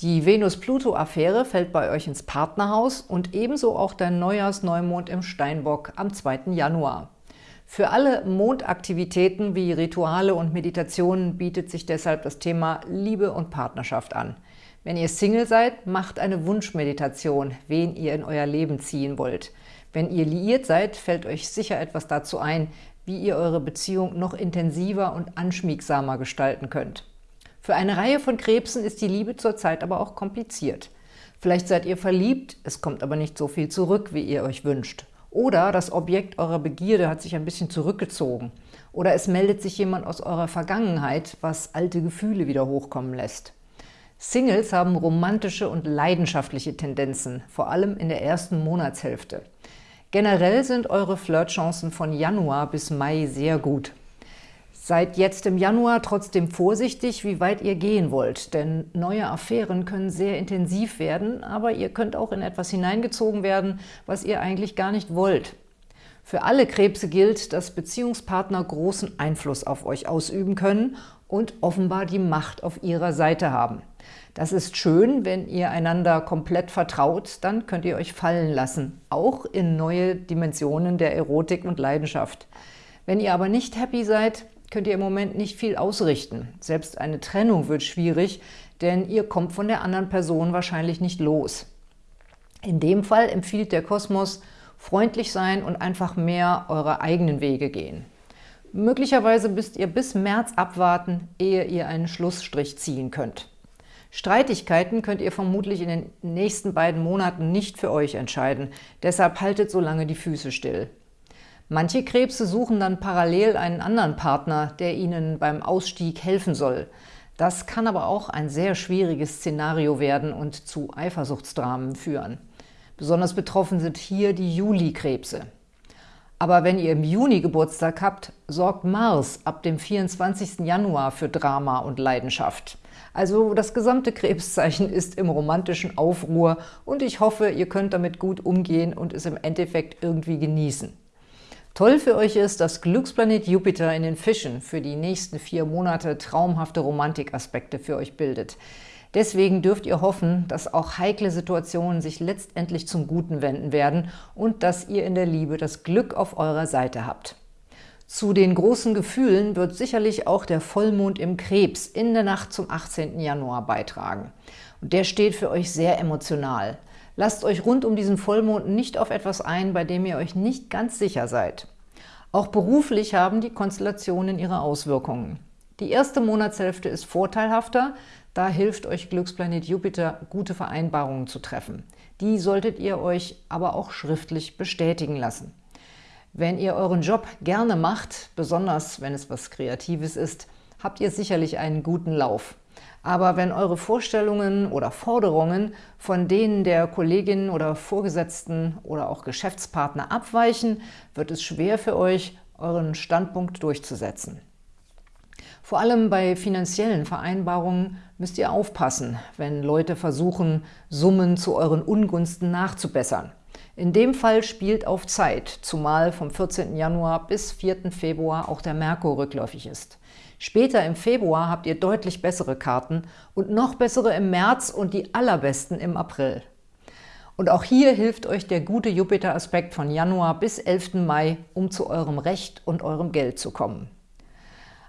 Die Venus-Pluto-Affäre fällt bei euch ins Partnerhaus und ebenso auch der Neujahrsneumond im Steinbock am 2. Januar. Für alle Mondaktivitäten wie Rituale und Meditationen bietet sich deshalb das Thema Liebe und Partnerschaft an. Wenn ihr Single seid, macht eine Wunschmeditation, wen ihr in euer Leben ziehen wollt. Wenn ihr liiert seid, fällt euch sicher etwas dazu ein, wie ihr eure Beziehung noch intensiver und anschmiegsamer gestalten könnt. Für eine Reihe von Krebsen ist die Liebe zurzeit aber auch kompliziert. Vielleicht seid ihr verliebt, es kommt aber nicht so viel zurück, wie ihr euch wünscht. Oder das Objekt eurer Begierde hat sich ein bisschen zurückgezogen. Oder es meldet sich jemand aus eurer Vergangenheit, was alte Gefühle wieder hochkommen lässt. Singles haben romantische und leidenschaftliche Tendenzen, vor allem in der ersten Monatshälfte. Generell sind eure Flirtchancen von Januar bis Mai sehr gut. Seid jetzt im Januar trotzdem vorsichtig, wie weit ihr gehen wollt, denn neue Affären können sehr intensiv werden, aber ihr könnt auch in etwas hineingezogen werden, was ihr eigentlich gar nicht wollt. Für alle Krebse gilt, dass Beziehungspartner großen Einfluss auf euch ausüben können und offenbar die Macht auf ihrer Seite haben. Das ist schön, wenn ihr einander komplett vertraut, dann könnt ihr euch fallen lassen, auch in neue Dimensionen der Erotik und Leidenschaft. Wenn ihr aber nicht happy seid, könnt ihr im Moment nicht viel ausrichten. Selbst eine Trennung wird schwierig, denn ihr kommt von der anderen Person wahrscheinlich nicht los. In dem Fall empfiehlt der Kosmos, freundlich sein und einfach mehr eure eigenen Wege gehen. Möglicherweise müsst ihr bis März abwarten, ehe ihr einen Schlussstrich ziehen könnt. Streitigkeiten könnt ihr vermutlich in den nächsten beiden Monaten nicht für euch entscheiden, deshalb haltet so lange die Füße still. Manche Krebse suchen dann parallel einen anderen Partner, der ihnen beim Ausstieg helfen soll. Das kann aber auch ein sehr schwieriges Szenario werden und zu Eifersuchtsdramen führen. Besonders betroffen sind hier die Juli-Krebse. Aber wenn ihr im Juni Geburtstag habt, sorgt Mars ab dem 24. Januar für Drama und Leidenschaft. Also das gesamte Krebszeichen ist im romantischen Aufruhr und ich hoffe, ihr könnt damit gut umgehen und es im Endeffekt irgendwie genießen. Toll für euch ist, dass Glücksplanet Jupiter in den Fischen für die nächsten vier Monate traumhafte Romantikaspekte für euch bildet. Deswegen dürft ihr hoffen, dass auch heikle Situationen sich letztendlich zum Guten wenden werden und dass ihr in der Liebe das Glück auf eurer Seite habt. Zu den großen Gefühlen wird sicherlich auch der Vollmond im Krebs in der Nacht zum 18. Januar beitragen. Und der steht für euch sehr emotional. Lasst euch rund um diesen Vollmond nicht auf etwas ein, bei dem ihr euch nicht ganz sicher seid. Auch beruflich haben die Konstellationen ihre Auswirkungen. Die erste Monatshälfte ist vorteilhafter, da hilft euch Glücksplanet Jupiter, gute Vereinbarungen zu treffen. Die solltet ihr euch aber auch schriftlich bestätigen lassen. Wenn ihr euren Job gerne macht, besonders wenn es was Kreatives ist, habt ihr sicherlich einen guten Lauf. Aber wenn eure Vorstellungen oder Forderungen von denen der Kolleginnen oder Vorgesetzten oder auch Geschäftspartner abweichen, wird es schwer für euch, euren Standpunkt durchzusetzen. Vor allem bei finanziellen Vereinbarungen müsst ihr aufpassen, wenn Leute versuchen, Summen zu euren Ungunsten nachzubessern. In dem Fall spielt auf Zeit, zumal vom 14. Januar bis 4. Februar auch der Merkur rückläufig ist. Später im Februar habt ihr deutlich bessere Karten und noch bessere im März und die allerbesten im April. Und auch hier hilft euch der gute Jupiter-Aspekt von Januar bis 11. Mai, um zu eurem Recht und eurem Geld zu kommen.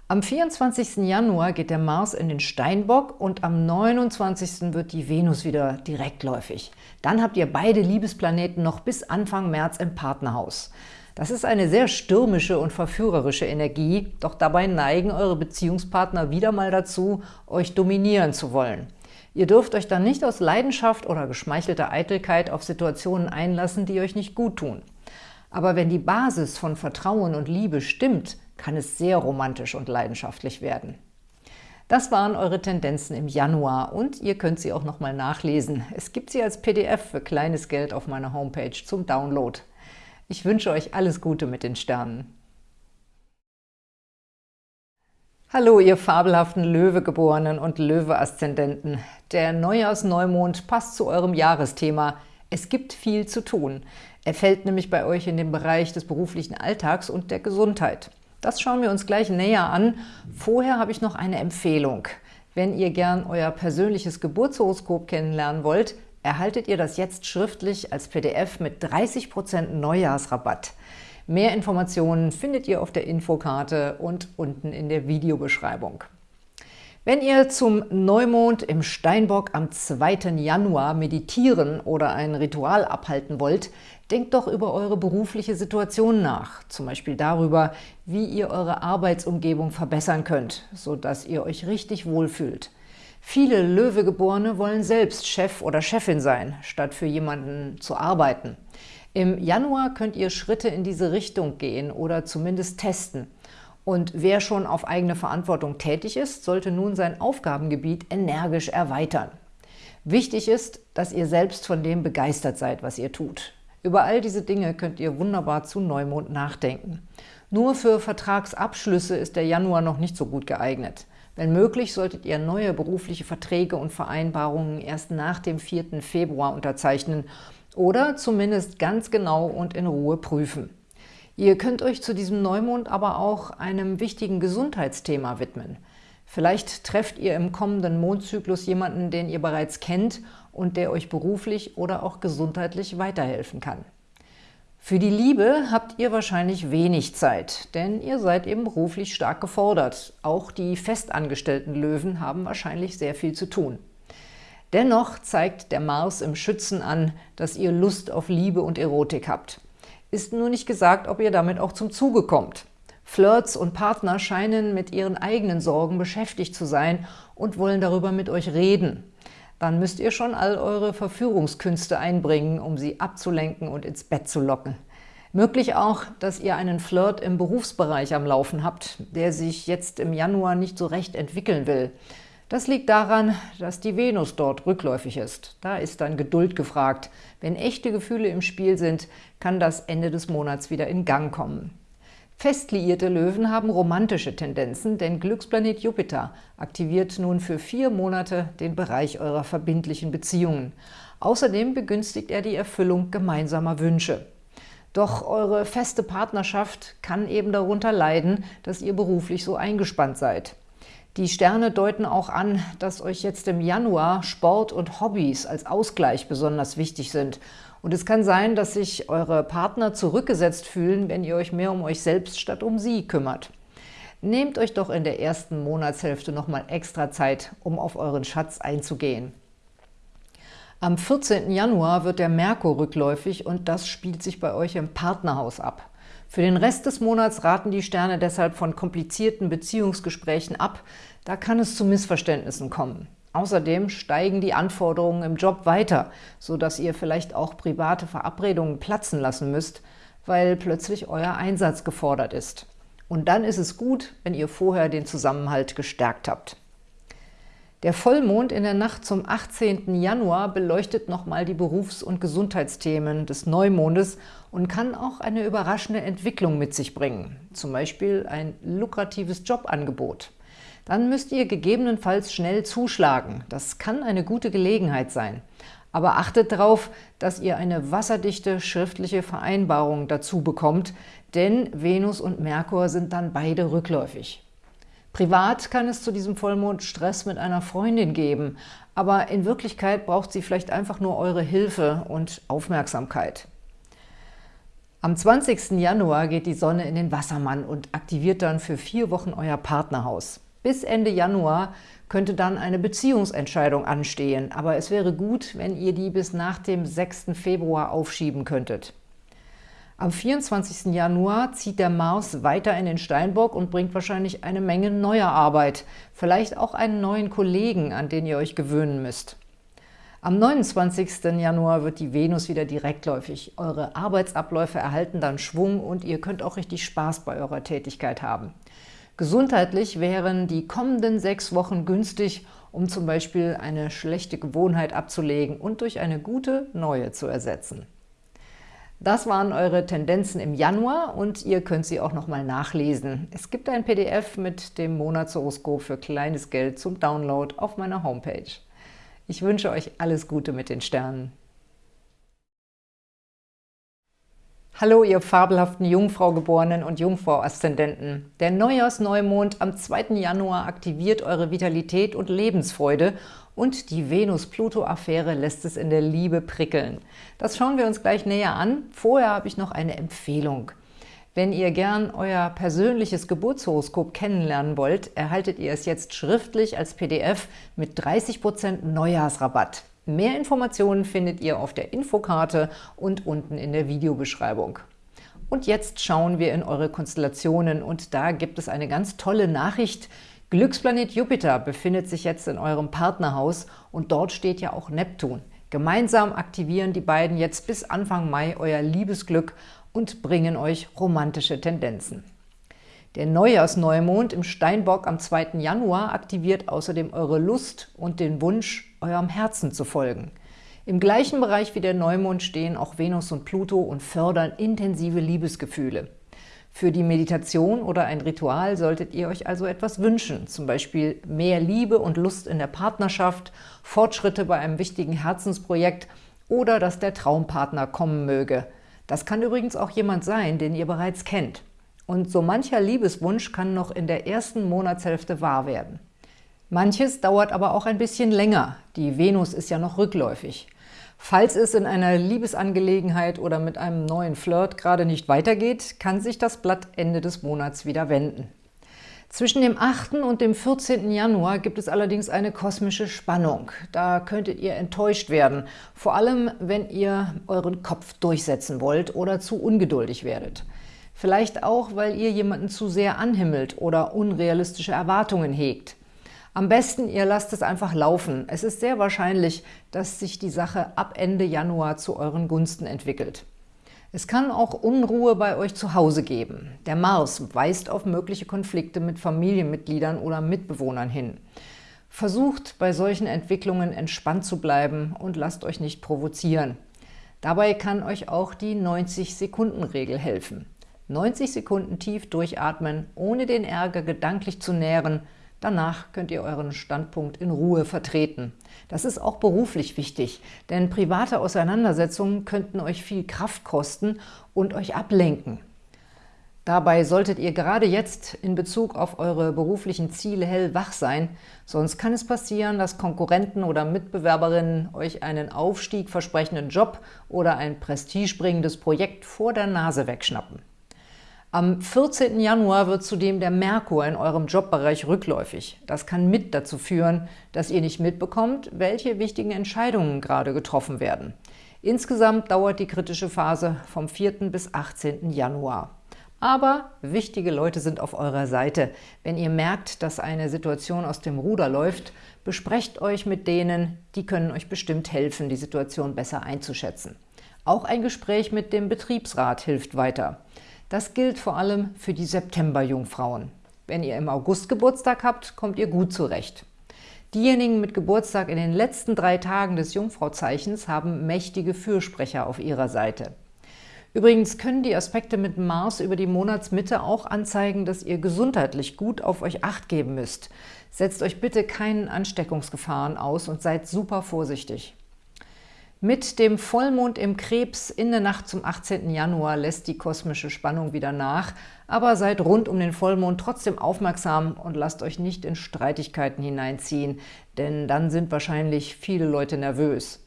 Am 24. Januar geht der Mars in den Steinbock und am 29. wird die Venus wieder direktläufig. Dann habt ihr beide Liebesplaneten noch bis Anfang März im Partnerhaus. Das ist eine sehr stürmische und verführerische Energie, doch dabei neigen eure Beziehungspartner wieder mal dazu, euch dominieren zu wollen. Ihr dürft euch dann nicht aus Leidenschaft oder geschmeichelter Eitelkeit auf Situationen einlassen, die euch nicht gut tun. Aber wenn die Basis von Vertrauen und Liebe stimmt, kann es sehr romantisch und leidenschaftlich werden. Das waren eure Tendenzen im Januar und ihr könnt sie auch nochmal nachlesen. Es gibt sie als PDF für kleines Geld auf meiner Homepage zum Download. Ich wünsche euch alles Gute mit den Sternen. Hallo, ihr fabelhaften Löwegeborenen und Löwe-Aszendenten. Der Neujahrsneumond passt zu eurem Jahresthema. Es gibt viel zu tun. Er fällt nämlich bei euch in den Bereich des beruflichen Alltags und der Gesundheit. Das schauen wir uns gleich näher an. Vorher habe ich noch eine Empfehlung. Wenn ihr gern euer persönliches Geburtshoroskop kennenlernen wollt, erhaltet ihr das jetzt schriftlich als PDF mit 30% Neujahrsrabatt. Mehr Informationen findet ihr auf der Infokarte und unten in der Videobeschreibung. Wenn ihr zum Neumond im Steinbock am 2. Januar meditieren oder ein Ritual abhalten wollt, denkt doch über eure berufliche Situation nach, zum Beispiel darüber, wie ihr eure Arbeitsumgebung verbessern könnt, sodass ihr euch richtig wohlfühlt. Viele Löwegeborene wollen selbst Chef oder Chefin sein, statt für jemanden zu arbeiten. Im Januar könnt ihr Schritte in diese Richtung gehen oder zumindest testen – und wer schon auf eigene Verantwortung tätig ist, sollte nun sein Aufgabengebiet energisch erweitern. Wichtig ist, dass ihr selbst von dem begeistert seid, was ihr tut. Über all diese Dinge könnt ihr wunderbar zu Neumond nachdenken. Nur für Vertragsabschlüsse ist der Januar noch nicht so gut geeignet. Wenn möglich, solltet ihr neue berufliche Verträge und Vereinbarungen erst nach dem 4. Februar unterzeichnen oder zumindest ganz genau und in Ruhe prüfen. Ihr könnt euch zu diesem Neumond aber auch einem wichtigen Gesundheitsthema widmen. Vielleicht trefft ihr im kommenden Mondzyklus jemanden, den ihr bereits kennt und der euch beruflich oder auch gesundheitlich weiterhelfen kann. Für die Liebe habt ihr wahrscheinlich wenig Zeit, denn ihr seid eben beruflich stark gefordert. Auch die festangestellten Löwen haben wahrscheinlich sehr viel zu tun. Dennoch zeigt der Mars im Schützen an, dass ihr Lust auf Liebe und Erotik habt. Ist nur nicht gesagt, ob ihr damit auch zum Zuge kommt. Flirts und Partner scheinen mit ihren eigenen Sorgen beschäftigt zu sein und wollen darüber mit euch reden. Dann müsst ihr schon all eure Verführungskünste einbringen, um sie abzulenken und ins Bett zu locken. Möglich auch, dass ihr einen Flirt im Berufsbereich am Laufen habt, der sich jetzt im Januar nicht so recht entwickeln will. Das liegt daran, dass die Venus dort rückläufig ist. Da ist dann Geduld gefragt. Wenn echte Gefühle im Spiel sind, kann das Ende des Monats wieder in Gang kommen. Fest liierte Löwen haben romantische Tendenzen, denn Glücksplanet Jupiter aktiviert nun für vier Monate den Bereich eurer verbindlichen Beziehungen. Außerdem begünstigt er die Erfüllung gemeinsamer Wünsche. Doch eure feste Partnerschaft kann eben darunter leiden, dass ihr beruflich so eingespannt seid. Die Sterne deuten auch an, dass euch jetzt im Januar Sport und Hobbys als Ausgleich besonders wichtig sind und es kann sein, dass sich eure Partner zurückgesetzt fühlen, wenn ihr euch mehr um euch selbst statt um sie kümmert. Nehmt euch doch in der ersten Monatshälfte nochmal extra Zeit, um auf euren Schatz einzugehen. Am 14. Januar wird der Merkur rückläufig und das spielt sich bei euch im Partnerhaus ab. Für den Rest des Monats raten die Sterne deshalb von komplizierten Beziehungsgesprächen ab, da kann es zu Missverständnissen kommen. Außerdem steigen die Anforderungen im Job weiter, sodass ihr vielleicht auch private Verabredungen platzen lassen müsst, weil plötzlich euer Einsatz gefordert ist. Und dann ist es gut, wenn ihr vorher den Zusammenhalt gestärkt habt. Der Vollmond in der Nacht zum 18. Januar beleuchtet nochmal die Berufs- und Gesundheitsthemen des Neumondes und kann auch eine überraschende Entwicklung mit sich bringen, zum Beispiel ein lukratives Jobangebot dann müsst ihr gegebenenfalls schnell zuschlagen. Das kann eine gute Gelegenheit sein. Aber achtet darauf, dass ihr eine wasserdichte schriftliche Vereinbarung dazu bekommt, denn Venus und Merkur sind dann beide rückläufig. Privat kann es zu diesem Vollmond Stress mit einer Freundin geben, aber in Wirklichkeit braucht sie vielleicht einfach nur eure Hilfe und Aufmerksamkeit. Am 20. Januar geht die Sonne in den Wassermann und aktiviert dann für vier Wochen euer Partnerhaus. Bis Ende Januar könnte dann eine Beziehungsentscheidung anstehen, aber es wäre gut, wenn ihr die bis nach dem 6. Februar aufschieben könntet. Am 24. Januar zieht der Mars weiter in den Steinbock und bringt wahrscheinlich eine Menge neuer Arbeit, vielleicht auch einen neuen Kollegen, an den ihr euch gewöhnen müsst. Am 29. Januar wird die Venus wieder direktläufig. Eure Arbeitsabläufe erhalten dann Schwung und ihr könnt auch richtig Spaß bei eurer Tätigkeit haben. Gesundheitlich wären die kommenden sechs Wochen günstig, um zum Beispiel eine schlechte Gewohnheit abzulegen und durch eine gute neue zu ersetzen. Das waren eure Tendenzen im Januar und ihr könnt sie auch nochmal nachlesen. Es gibt ein PDF mit dem Monatshoroskop für kleines Geld zum Download auf meiner Homepage. Ich wünsche euch alles Gute mit den Sternen. Hallo, ihr fabelhaften Jungfraugeborenen und Jungfrau-Aszendenten. Der Neujahrsneumond am 2. Januar aktiviert eure Vitalität und Lebensfreude und die Venus-Pluto-Affäre lässt es in der Liebe prickeln. Das schauen wir uns gleich näher an. Vorher habe ich noch eine Empfehlung. Wenn ihr gern euer persönliches Geburtshoroskop kennenlernen wollt, erhaltet ihr es jetzt schriftlich als PDF mit 30% Neujahrsrabatt. Mehr Informationen findet ihr auf der Infokarte und unten in der Videobeschreibung. Und jetzt schauen wir in eure Konstellationen und da gibt es eine ganz tolle Nachricht. Glücksplanet Jupiter befindet sich jetzt in eurem Partnerhaus und dort steht ja auch Neptun. Gemeinsam aktivieren die beiden jetzt bis Anfang Mai euer Liebesglück und bringen euch romantische Tendenzen. Der Neujahrsneumond im Steinbock am 2. Januar aktiviert außerdem eure Lust und den Wunsch, eurem Herzen zu folgen. Im gleichen Bereich wie der Neumond stehen auch Venus und Pluto und fördern intensive Liebesgefühle. Für die Meditation oder ein Ritual solltet ihr euch also etwas wünschen, zum Beispiel mehr Liebe und Lust in der Partnerschaft, Fortschritte bei einem wichtigen Herzensprojekt oder dass der Traumpartner kommen möge. Das kann übrigens auch jemand sein, den ihr bereits kennt. Und so mancher Liebeswunsch kann noch in der ersten Monatshälfte wahr werden. Manches dauert aber auch ein bisschen länger. Die Venus ist ja noch rückläufig. Falls es in einer Liebesangelegenheit oder mit einem neuen Flirt gerade nicht weitergeht, kann sich das Blatt Ende des Monats wieder wenden. Zwischen dem 8. und dem 14. Januar gibt es allerdings eine kosmische Spannung. Da könntet ihr enttäuscht werden, vor allem wenn ihr euren Kopf durchsetzen wollt oder zu ungeduldig werdet. Vielleicht auch, weil ihr jemanden zu sehr anhimmelt oder unrealistische Erwartungen hegt. Am besten, ihr lasst es einfach laufen. Es ist sehr wahrscheinlich, dass sich die Sache ab Ende Januar zu euren Gunsten entwickelt. Es kann auch Unruhe bei euch zu Hause geben. Der Mars weist auf mögliche Konflikte mit Familienmitgliedern oder Mitbewohnern hin. Versucht bei solchen Entwicklungen entspannt zu bleiben und lasst euch nicht provozieren. Dabei kann euch auch die 90-Sekunden-Regel helfen. 90 Sekunden tief durchatmen, ohne den Ärger gedanklich zu nähren – Danach könnt ihr euren Standpunkt in Ruhe vertreten. Das ist auch beruflich wichtig, denn private Auseinandersetzungen könnten euch viel Kraft kosten und euch ablenken. Dabei solltet ihr gerade jetzt in Bezug auf eure beruflichen Ziele hellwach sein, sonst kann es passieren, dass Konkurrenten oder Mitbewerberinnen euch einen Aufstieg versprechenden Job oder ein prestigebringendes Projekt vor der Nase wegschnappen. Am 14. Januar wird zudem der Merkur in eurem Jobbereich rückläufig. Das kann mit dazu führen, dass ihr nicht mitbekommt, welche wichtigen Entscheidungen gerade getroffen werden. Insgesamt dauert die kritische Phase vom 4. bis 18. Januar. Aber wichtige Leute sind auf eurer Seite. Wenn ihr merkt, dass eine Situation aus dem Ruder läuft, besprecht euch mit denen, die können euch bestimmt helfen, die Situation besser einzuschätzen. Auch ein Gespräch mit dem Betriebsrat hilft weiter. Das gilt vor allem für die September-Jungfrauen. Wenn ihr im August Geburtstag habt, kommt ihr gut zurecht. Diejenigen mit Geburtstag in den letzten drei Tagen des Jungfrauzeichens haben mächtige Fürsprecher auf ihrer Seite. Übrigens können die Aspekte mit Mars über die Monatsmitte auch anzeigen, dass ihr gesundheitlich gut auf euch Acht geben müsst. Setzt euch bitte keinen Ansteckungsgefahren aus und seid super vorsichtig. Mit dem Vollmond im Krebs in der Nacht zum 18. Januar lässt die kosmische Spannung wieder nach, aber seid rund um den Vollmond trotzdem aufmerksam und lasst euch nicht in Streitigkeiten hineinziehen, denn dann sind wahrscheinlich viele Leute nervös.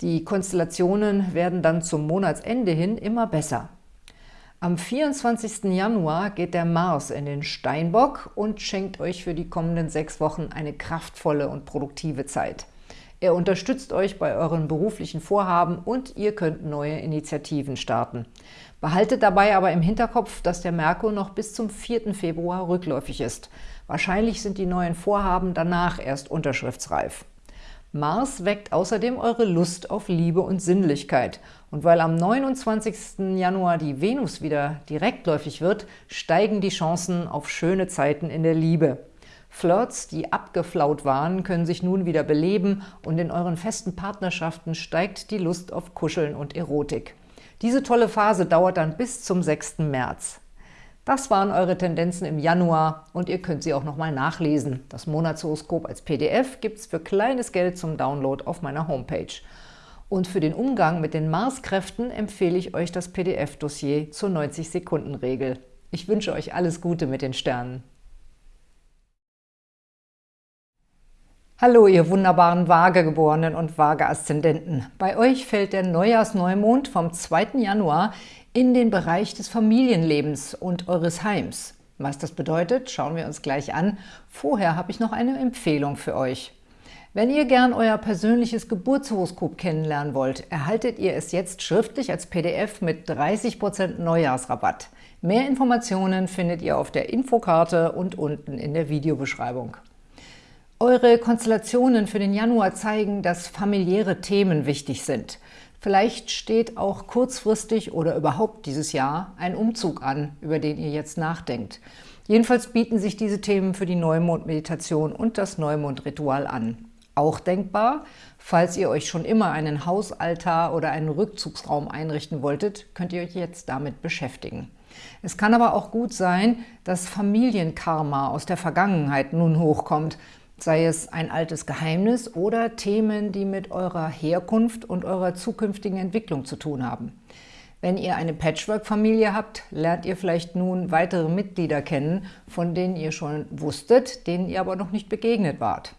Die Konstellationen werden dann zum Monatsende hin immer besser. Am 24. Januar geht der Mars in den Steinbock und schenkt euch für die kommenden sechs Wochen eine kraftvolle und produktive Zeit. Er unterstützt euch bei euren beruflichen Vorhaben und ihr könnt neue Initiativen starten. Behaltet dabei aber im Hinterkopf, dass der Merkur noch bis zum 4. Februar rückläufig ist. Wahrscheinlich sind die neuen Vorhaben danach erst unterschriftsreif. Mars weckt außerdem eure Lust auf Liebe und Sinnlichkeit. Und weil am 29. Januar die Venus wieder direktläufig wird, steigen die Chancen auf schöne Zeiten in der Liebe. Flirts, die abgeflaut waren, können sich nun wieder beleben und in euren festen Partnerschaften steigt die Lust auf Kuscheln und Erotik. Diese tolle Phase dauert dann bis zum 6. März. Das waren eure Tendenzen im Januar und ihr könnt sie auch nochmal nachlesen. Das Monatshoroskop als PDF gibt es für kleines Geld zum Download auf meiner Homepage. Und für den Umgang mit den Marskräften empfehle ich euch das PDF-Dossier zur 90-Sekunden-Regel. Ich wünsche euch alles Gute mit den Sternen. Hallo, ihr wunderbaren Waagegeborenen und Waage-Aszendenten. Bei euch fällt der Neujahrsneumond vom 2. Januar in den Bereich des Familienlebens und eures Heims. Was das bedeutet, schauen wir uns gleich an. Vorher habe ich noch eine Empfehlung für euch. Wenn ihr gern euer persönliches Geburtshoroskop kennenlernen wollt, erhaltet ihr es jetzt schriftlich als PDF mit 30% Neujahrsrabatt. Mehr Informationen findet ihr auf der Infokarte und unten in der Videobeschreibung. Eure Konstellationen für den Januar zeigen, dass familiäre Themen wichtig sind. Vielleicht steht auch kurzfristig oder überhaupt dieses Jahr ein Umzug an, über den ihr jetzt nachdenkt. Jedenfalls bieten sich diese Themen für die Neumond-Meditation und das Neumond-Ritual an. Auch denkbar, falls ihr euch schon immer einen Hausaltar oder einen Rückzugsraum einrichten wolltet, könnt ihr euch jetzt damit beschäftigen. Es kann aber auch gut sein, dass Familienkarma aus der Vergangenheit nun hochkommt sei es ein altes Geheimnis oder Themen, die mit eurer Herkunft und eurer zukünftigen Entwicklung zu tun haben. Wenn ihr eine Patchwork-Familie habt, lernt ihr vielleicht nun weitere Mitglieder kennen, von denen ihr schon wusstet, denen ihr aber noch nicht begegnet wart.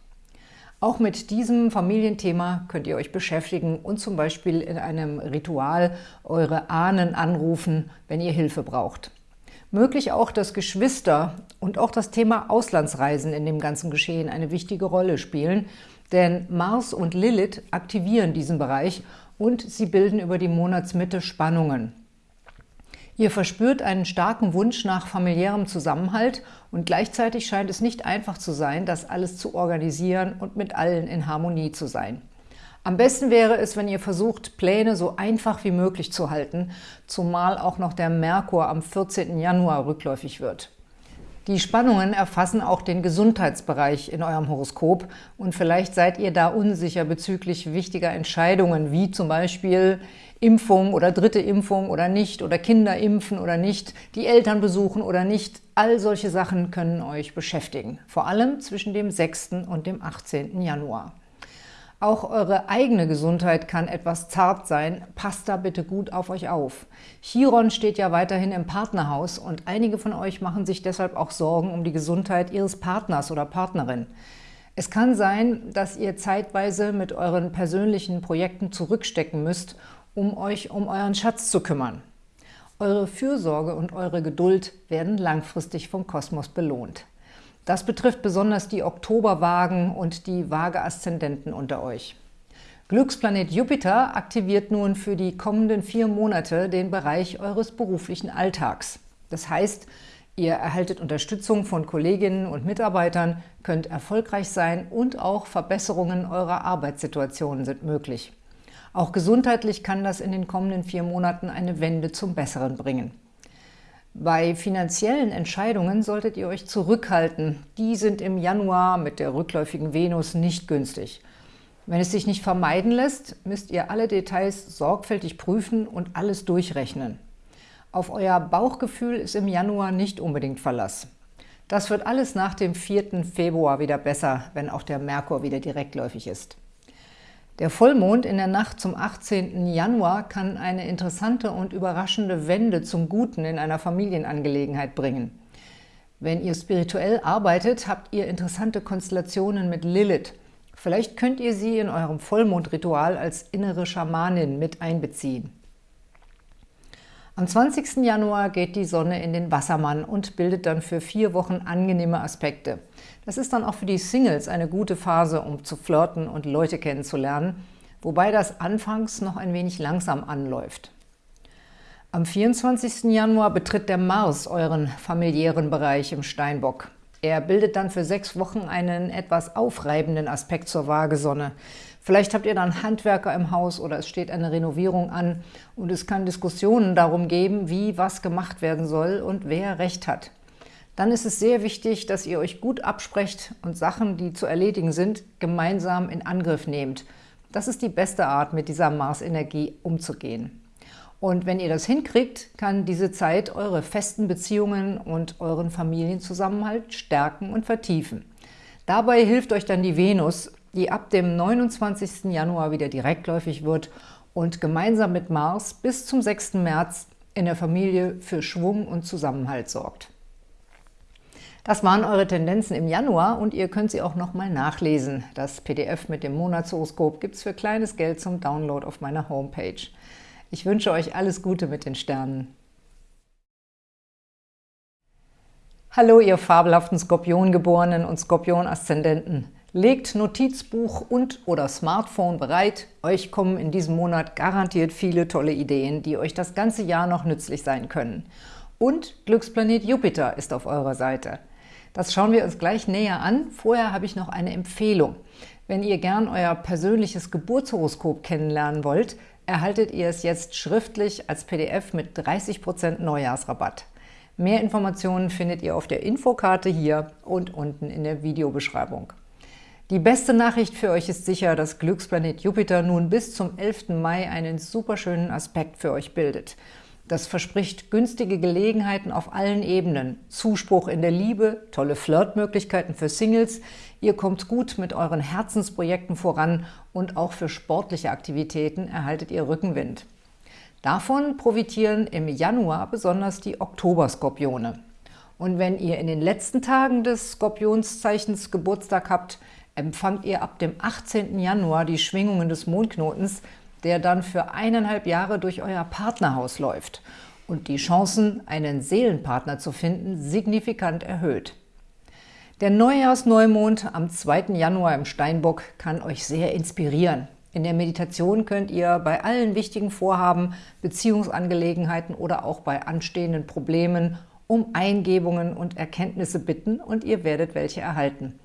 Auch mit diesem Familienthema könnt ihr euch beschäftigen und zum Beispiel in einem Ritual eure Ahnen anrufen, wenn ihr Hilfe braucht. Möglich auch, dass Geschwister und auch das Thema Auslandsreisen in dem ganzen Geschehen eine wichtige Rolle spielen, denn Mars und Lilith aktivieren diesen Bereich und sie bilden über die Monatsmitte Spannungen. Ihr verspürt einen starken Wunsch nach familiärem Zusammenhalt und gleichzeitig scheint es nicht einfach zu sein, das alles zu organisieren und mit allen in Harmonie zu sein. Am besten wäre es, wenn ihr versucht, Pläne so einfach wie möglich zu halten, zumal auch noch der Merkur am 14. Januar rückläufig wird. Die Spannungen erfassen auch den Gesundheitsbereich in eurem Horoskop und vielleicht seid ihr da unsicher bezüglich wichtiger Entscheidungen, wie zum Beispiel Impfung oder dritte Impfung oder nicht oder Kinder impfen oder nicht, die Eltern besuchen oder nicht. All solche Sachen können euch beschäftigen, vor allem zwischen dem 6. und dem 18. Januar. Auch eure eigene Gesundheit kann etwas zart sein. Passt da bitte gut auf euch auf. Chiron steht ja weiterhin im Partnerhaus und einige von euch machen sich deshalb auch Sorgen um die Gesundheit ihres Partners oder Partnerin. Es kann sein, dass ihr zeitweise mit euren persönlichen Projekten zurückstecken müsst, um euch um euren Schatz zu kümmern. Eure Fürsorge und eure Geduld werden langfristig vom Kosmos belohnt. Das betrifft besonders die Oktoberwagen und die Waage-Aszendenten unter euch. Glücksplanet Jupiter aktiviert nun für die kommenden vier Monate den Bereich eures beruflichen Alltags. Das heißt, ihr erhaltet Unterstützung von Kolleginnen und Mitarbeitern, könnt erfolgreich sein und auch Verbesserungen eurer Arbeitssituation sind möglich. Auch gesundheitlich kann das in den kommenden vier Monaten eine Wende zum Besseren bringen. Bei finanziellen Entscheidungen solltet ihr euch zurückhalten. Die sind im Januar mit der rückläufigen Venus nicht günstig. Wenn es sich nicht vermeiden lässt, müsst ihr alle Details sorgfältig prüfen und alles durchrechnen. Auf euer Bauchgefühl ist im Januar nicht unbedingt Verlass. Das wird alles nach dem 4. Februar wieder besser, wenn auch der Merkur wieder direktläufig ist. Der Vollmond in der Nacht zum 18. Januar kann eine interessante und überraschende Wende zum Guten in einer Familienangelegenheit bringen. Wenn ihr spirituell arbeitet, habt ihr interessante Konstellationen mit Lilith. Vielleicht könnt ihr sie in eurem Vollmondritual als innere Schamanin mit einbeziehen. Am 20. Januar geht die Sonne in den Wassermann und bildet dann für vier Wochen angenehme Aspekte. Das ist dann auch für die Singles eine gute Phase, um zu flirten und Leute kennenzulernen, wobei das anfangs noch ein wenig langsam anläuft. Am 24. Januar betritt der Mars euren familiären Bereich im Steinbock. Er bildet dann für sechs Wochen einen etwas aufreibenden Aspekt zur Waagesonne. Vielleicht habt ihr dann Handwerker im Haus oder es steht eine Renovierung an und es kann Diskussionen darum geben, wie was gemacht werden soll und wer Recht hat. Dann ist es sehr wichtig, dass ihr euch gut absprecht und Sachen, die zu erledigen sind, gemeinsam in Angriff nehmt. Das ist die beste Art, mit dieser Mars-Energie umzugehen. Und wenn ihr das hinkriegt, kann diese Zeit eure festen Beziehungen und euren Familienzusammenhalt stärken und vertiefen. Dabei hilft euch dann die Venus, die ab dem 29. Januar wieder direktläufig wird und gemeinsam mit Mars bis zum 6. März in der Familie für Schwung und Zusammenhalt sorgt. Das waren eure Tendenzen im Januar und ihr könnt sie auch nochmal nachlesen. Das PDF mit dem Monatshoroskop gibt es für kleines Geld zum Download auf meiner Homepage. Ich wünsche euch alles Gute mit den Sternen. Hallo, ihr fabelhaften Skorpiongeborenen und Skorpion-Aszendenten. Legt Notizbuch und oder Smartphone bereit. Euch kommen in diesem Monat garantiert viele tolle Ideen, die euch das ganze Jahr noch nützlich sein können. Und Glücksplanet Jupiter ist auf eurer Seite. Das schauen wir uns gleich näher an. Vorher habe ich noch eine Empfehlung. Wenn ihr gern euer persönliches Geburtshoroskop kennenlernen wollt, erhaltet ihr es jetzt schriftlich als PDF mit 30% Neujahrsrabatt. Mehr Informationen findet ihr auf der Infokarte hier und unten in der Videobeschreibung. Die beste Nachricht für euch ist sicher, dass Glücksplanet Jupiter nun bis zum 11. Mai einen superschönen Aspekt für euch bildet. Das verspricht günstige Gelegenheiten auf allen Ebenen, Zuspruch in der Liebe, tolle Flirtmöglichkeiten für Singles, ihr kommt gut mit euren Herzensprojekten voran und auch für sportliche Aktivitäten erhaltet ihr Rückenwind. Davon profitieren im Januar besonders die Oktoberskorpione. Und wenn ihr in den letzten Tagen des Skorpionszeichens Geburtstag habt, empfangt ihr ab dem 18. Januar die Schwingungen des Mondknotens, der dann für eineinhalb Jahre durch euer Partnerhaus läuft und die Chancen, einen Seelenpartner zu finden, signifikant erhöht. Der Neujahrsneumond am 2. Januar im Steinbock kann euch sehr inspirieren. In der Meditation könnt ihr bei allen wichtigen Vorhaben, Beziehungsangelegenheiten oder auch bei anstehenden Problemen um Eingebungen und Erkenntnisse bitten und ihr werdet welche erhalten.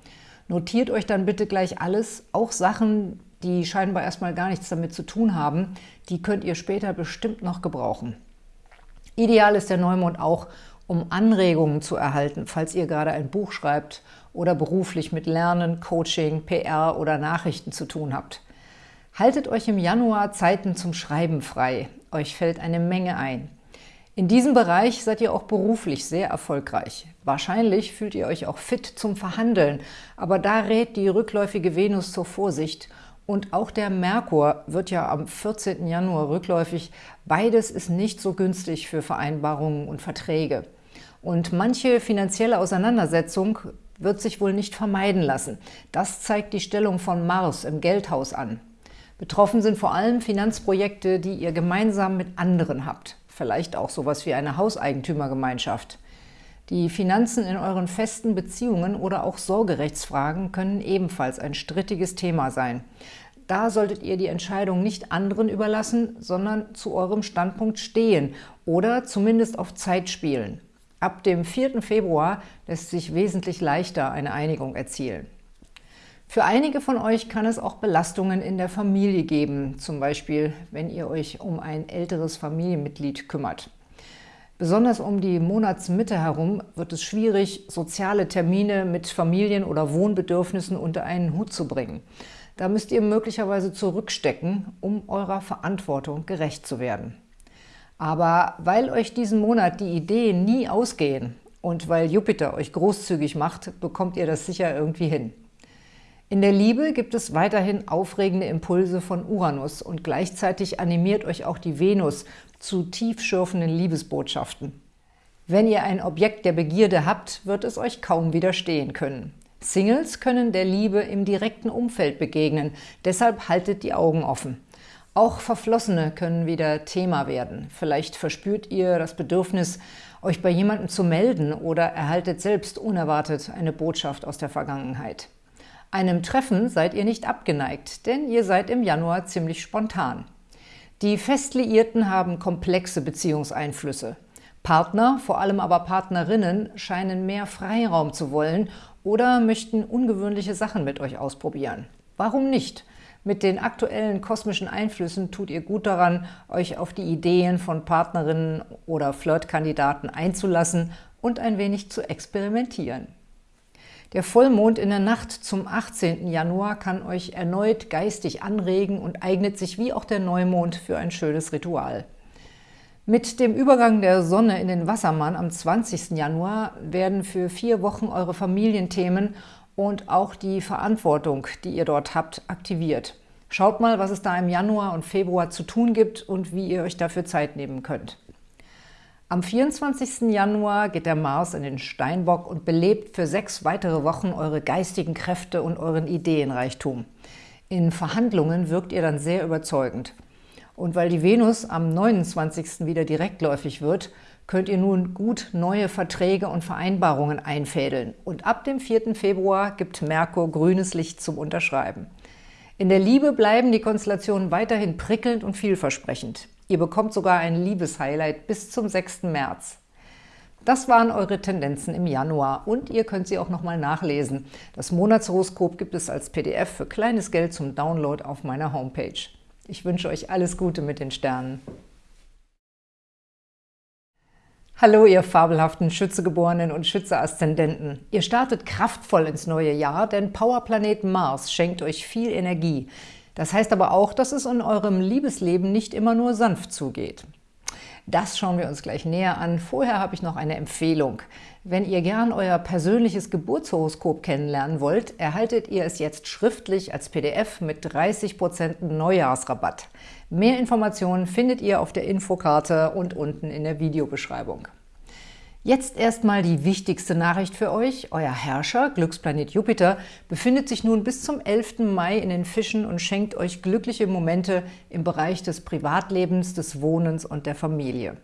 Notiert euch dann bitte gleich alles, auch Sachen, die scheinbar erstmal gar nichts damit zu tun haben, die könnt ihr später bestimmt noch gebrauchen. Ideal ist der Neumond auch, um Anregungen zu erhalten, falls ihr gerade ein Buch schreibt oder beruflich mit Lernen, Coaching, PR oder Nachrichten zu tun habt. Haltet euch im Januar Zeiten zum Schreiben frei. Euch fällt eine Menge ein. In diesem Bereich seid ihr auch beruflich sehr erfolgreich. Wahrscheinlich fühlt ihr euch auch fit zum Verhandeln, aber da rät die rückläufige Venus zur Vorsicht und auch der Merkur wird ja am 14. Januar rückläufig. Beides ist nicht so günstig für Vereinbarungen und Verträge. Und manche finanzielle Auseinandersetzung wird sich wohl nicht vermeiden lassen. Das zeigt die Stellung von Mars im Geldhaus an. Betroffen sind vor allem Finanzprojekte, die ihr gemeinsam mit anderen habt. Vielleicht auch sowas wie eine Hauseigentümergemeinschaft. Die Finanzen in euren festen Beziehungen oder auch Sorgerechtsfragen können ebenfalls ein strittiges Thema sein. Da solltet ihr die Entscheidung nicht anderen überlassen, sondern zu eurem Standpunkt stehen oder zumindest auf Zeit spielen. Ab dem 4. Februar lässt sich wesentlich leichter eine Einigung erzielen. Für einige von euch kann es auch Belastungen in der Familie geben, zum Beispiel wenn ihr euch um ein älteres Familienmitglied kümmert. Besonders um die Monatsmitte herum wird es schwierig, soziale Termine mit Familien- oder Wohnbedürfnissen unter einen Hut zu bringen. Da müsst ihr möglicherweise zurückstecken, um eurer Verantwortung gerecht zu werden. Aber weil euch diesen Monat die Ideen nie ausgehen und weil Jupiter euch großzügig macht, bekommt ihr das sicher irgendwie hin. In der Liebe gibt es weiterhin aufregende Impulse von Uranus und gleichzeitig animiert euch auch die Venus zu tiefschürfenden Liebesbotschaften. Wenn ihr ein Objekt der Begierde habt, wird es euch kaum widerstehen können. Singles können der Liebe im direkten Umfeld begegnen, deshalb haltet die Augen offen. Auch Verflossene können wieder Thema werden. Vielleicht verspürt ihr das Bedürfnis, euch bei jemandem zu melden oder erhaltet selbst unerwartet eine Botschaft aus der Vergangenheit. Einem Treffen seid ihr nicht abgeneigt, denn ihr seid im Januar ziemlich spontan. Die Festliierten haben komplexe Beziehungseinflüsse. Partner, vor allem aber Partnerinnen, scheinen mehr Freiraum zu wollen oder möchten ungewöhnliche Sachen mit euch ausprobieren. Warum nicht? Mit den aktuellen kosmischen Einflüssen tut ihr gut daran, euch auf die Ideen von Partnerinnen oder Flirtkandidaten einzulassen und ein wenig zu experimentieren. Der Vollmond in der Nacht zum 18. Januar kann euch erneut geistig anregen und eignet sich wie auch der Neumond für ein schönes Ritual. Mit dem Übergang der Sonne in den Wassermann am 20. Januar werden für vier Wochen eure Familienthemen und auch die Verantwortung, die ihr dort habt, aktiviert. Schaut mal, was es da im Januar und Februar zu tun gibt und wie ihr euch dafür Zeit nehmen könnt. Am 24. Januar geht der Mars in den Steinbock und belebt für sechs weitere Wochen eure geistigen Kräfte und euren Ideenreichtum. In Verhandlungen wirkt ihr dann sehr überzeugend. Und weil die Venus am 29. wieder direktläufig wird, könnt ihr nun gut neue Verträge und Vereinbarungen einfädeln. Und ab dem 4. Februar gibt Merkur grünes Licht zum Unterschreiben. In der Liebe bleiben die Konstellationen weiterhin prickelnd und vielversprechend. Ihr bekommt sogar ein Liebeshighlight bis zum 6. März. Das waren eure Tendenzen im Januar und ihr könnt sie auch nochmal nachlesen. Das Monatshoroskop gibt es als PDF für kleines Geld zum Download auf meiner Homepage. Ich wünsche euch alles Gute mit den Sternen. Hallo, ihr fabelhaften Schützegeborenen und Schütze-Aszendenten. Ihr startet kraftvoll ins neue Jahr, denn Powerplanet Mars schenkt euch viel Energie. Das heißt aber auch, dass es in eurem Liebesleben nicht immer nur sanft zugeht. Das schauen wir uns gleich näher an. Vorher habe ich noch eine Empfehlung. Wenn ihr gern euer persönliches Geburtshoroskop kennenlernen wollt, erhaltet ihr es jetzt schriftlich als PDF mit 30% Neujahrsrabatt. Mehr Informationen findet ihr auf der Infokarte und unten in der Videobeschreibung. Jetzt erstmal die wichtigste Nachricht für euch. Euer Herrscher, Glücksplanet Jupiter, befindet sich nun bis zum 11. Mai in den Fischen und schenkt euch glückliche Momente im Bereich des Privatlebens, des Wohnens und der Familie.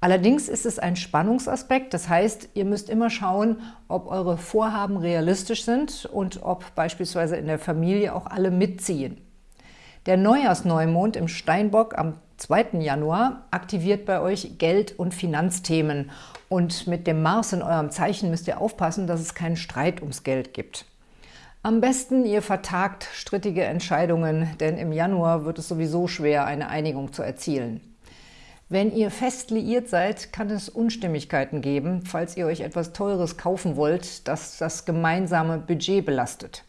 Allerdings ist es ein Spannungsaspekt, das heißt, ihr müsst immer schauen, ob eure Vorhaben realistisch sind und ob beispielsweise in der Familie auch alle mitziehen. Der Neujahrsneumond im Steinbock am 2. Januar aktiviert bei euch Geld- und Finanzthemen und mit dem Mars in eurem Zeichen müsst ihr aufpassen, dass es keinen Streit ums Geld gibt. Am besten ihr vertagt strittige Entscheidungen, denn im Januar wird es sowieso schwer, eine Einigung zu erzielen. Wenn ihr fest liiert seid, kann es Unstimmigkeiten geben, falls ihr euch etwas Teures kaufen wollt, das das gemeinsame Budget belastet.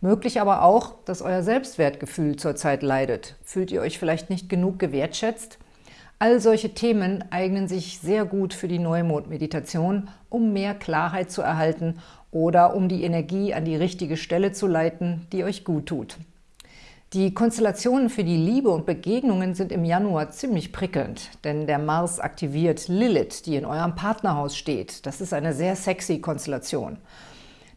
Möglich aber auch, dass euer Selbstwertgefühl zurzeit leidet. Fühlt ihr euch vielleicht nicht genug gewertschätzt? All solche Themen eignen sich sehr gut für die Neumond-Meditation, um mehr Klarheit zu erhalten oder um die Energie an die richtige Stelle zu leiten, die euch gut tut. Die Konstellationen für die Liebe und Begegnungen sind im Januar ziemlich prickelnd, denn der Mars aktiviert Lilith, die in eurem Partnerhaus steht. Das ist eine sehr sexy Konstellation.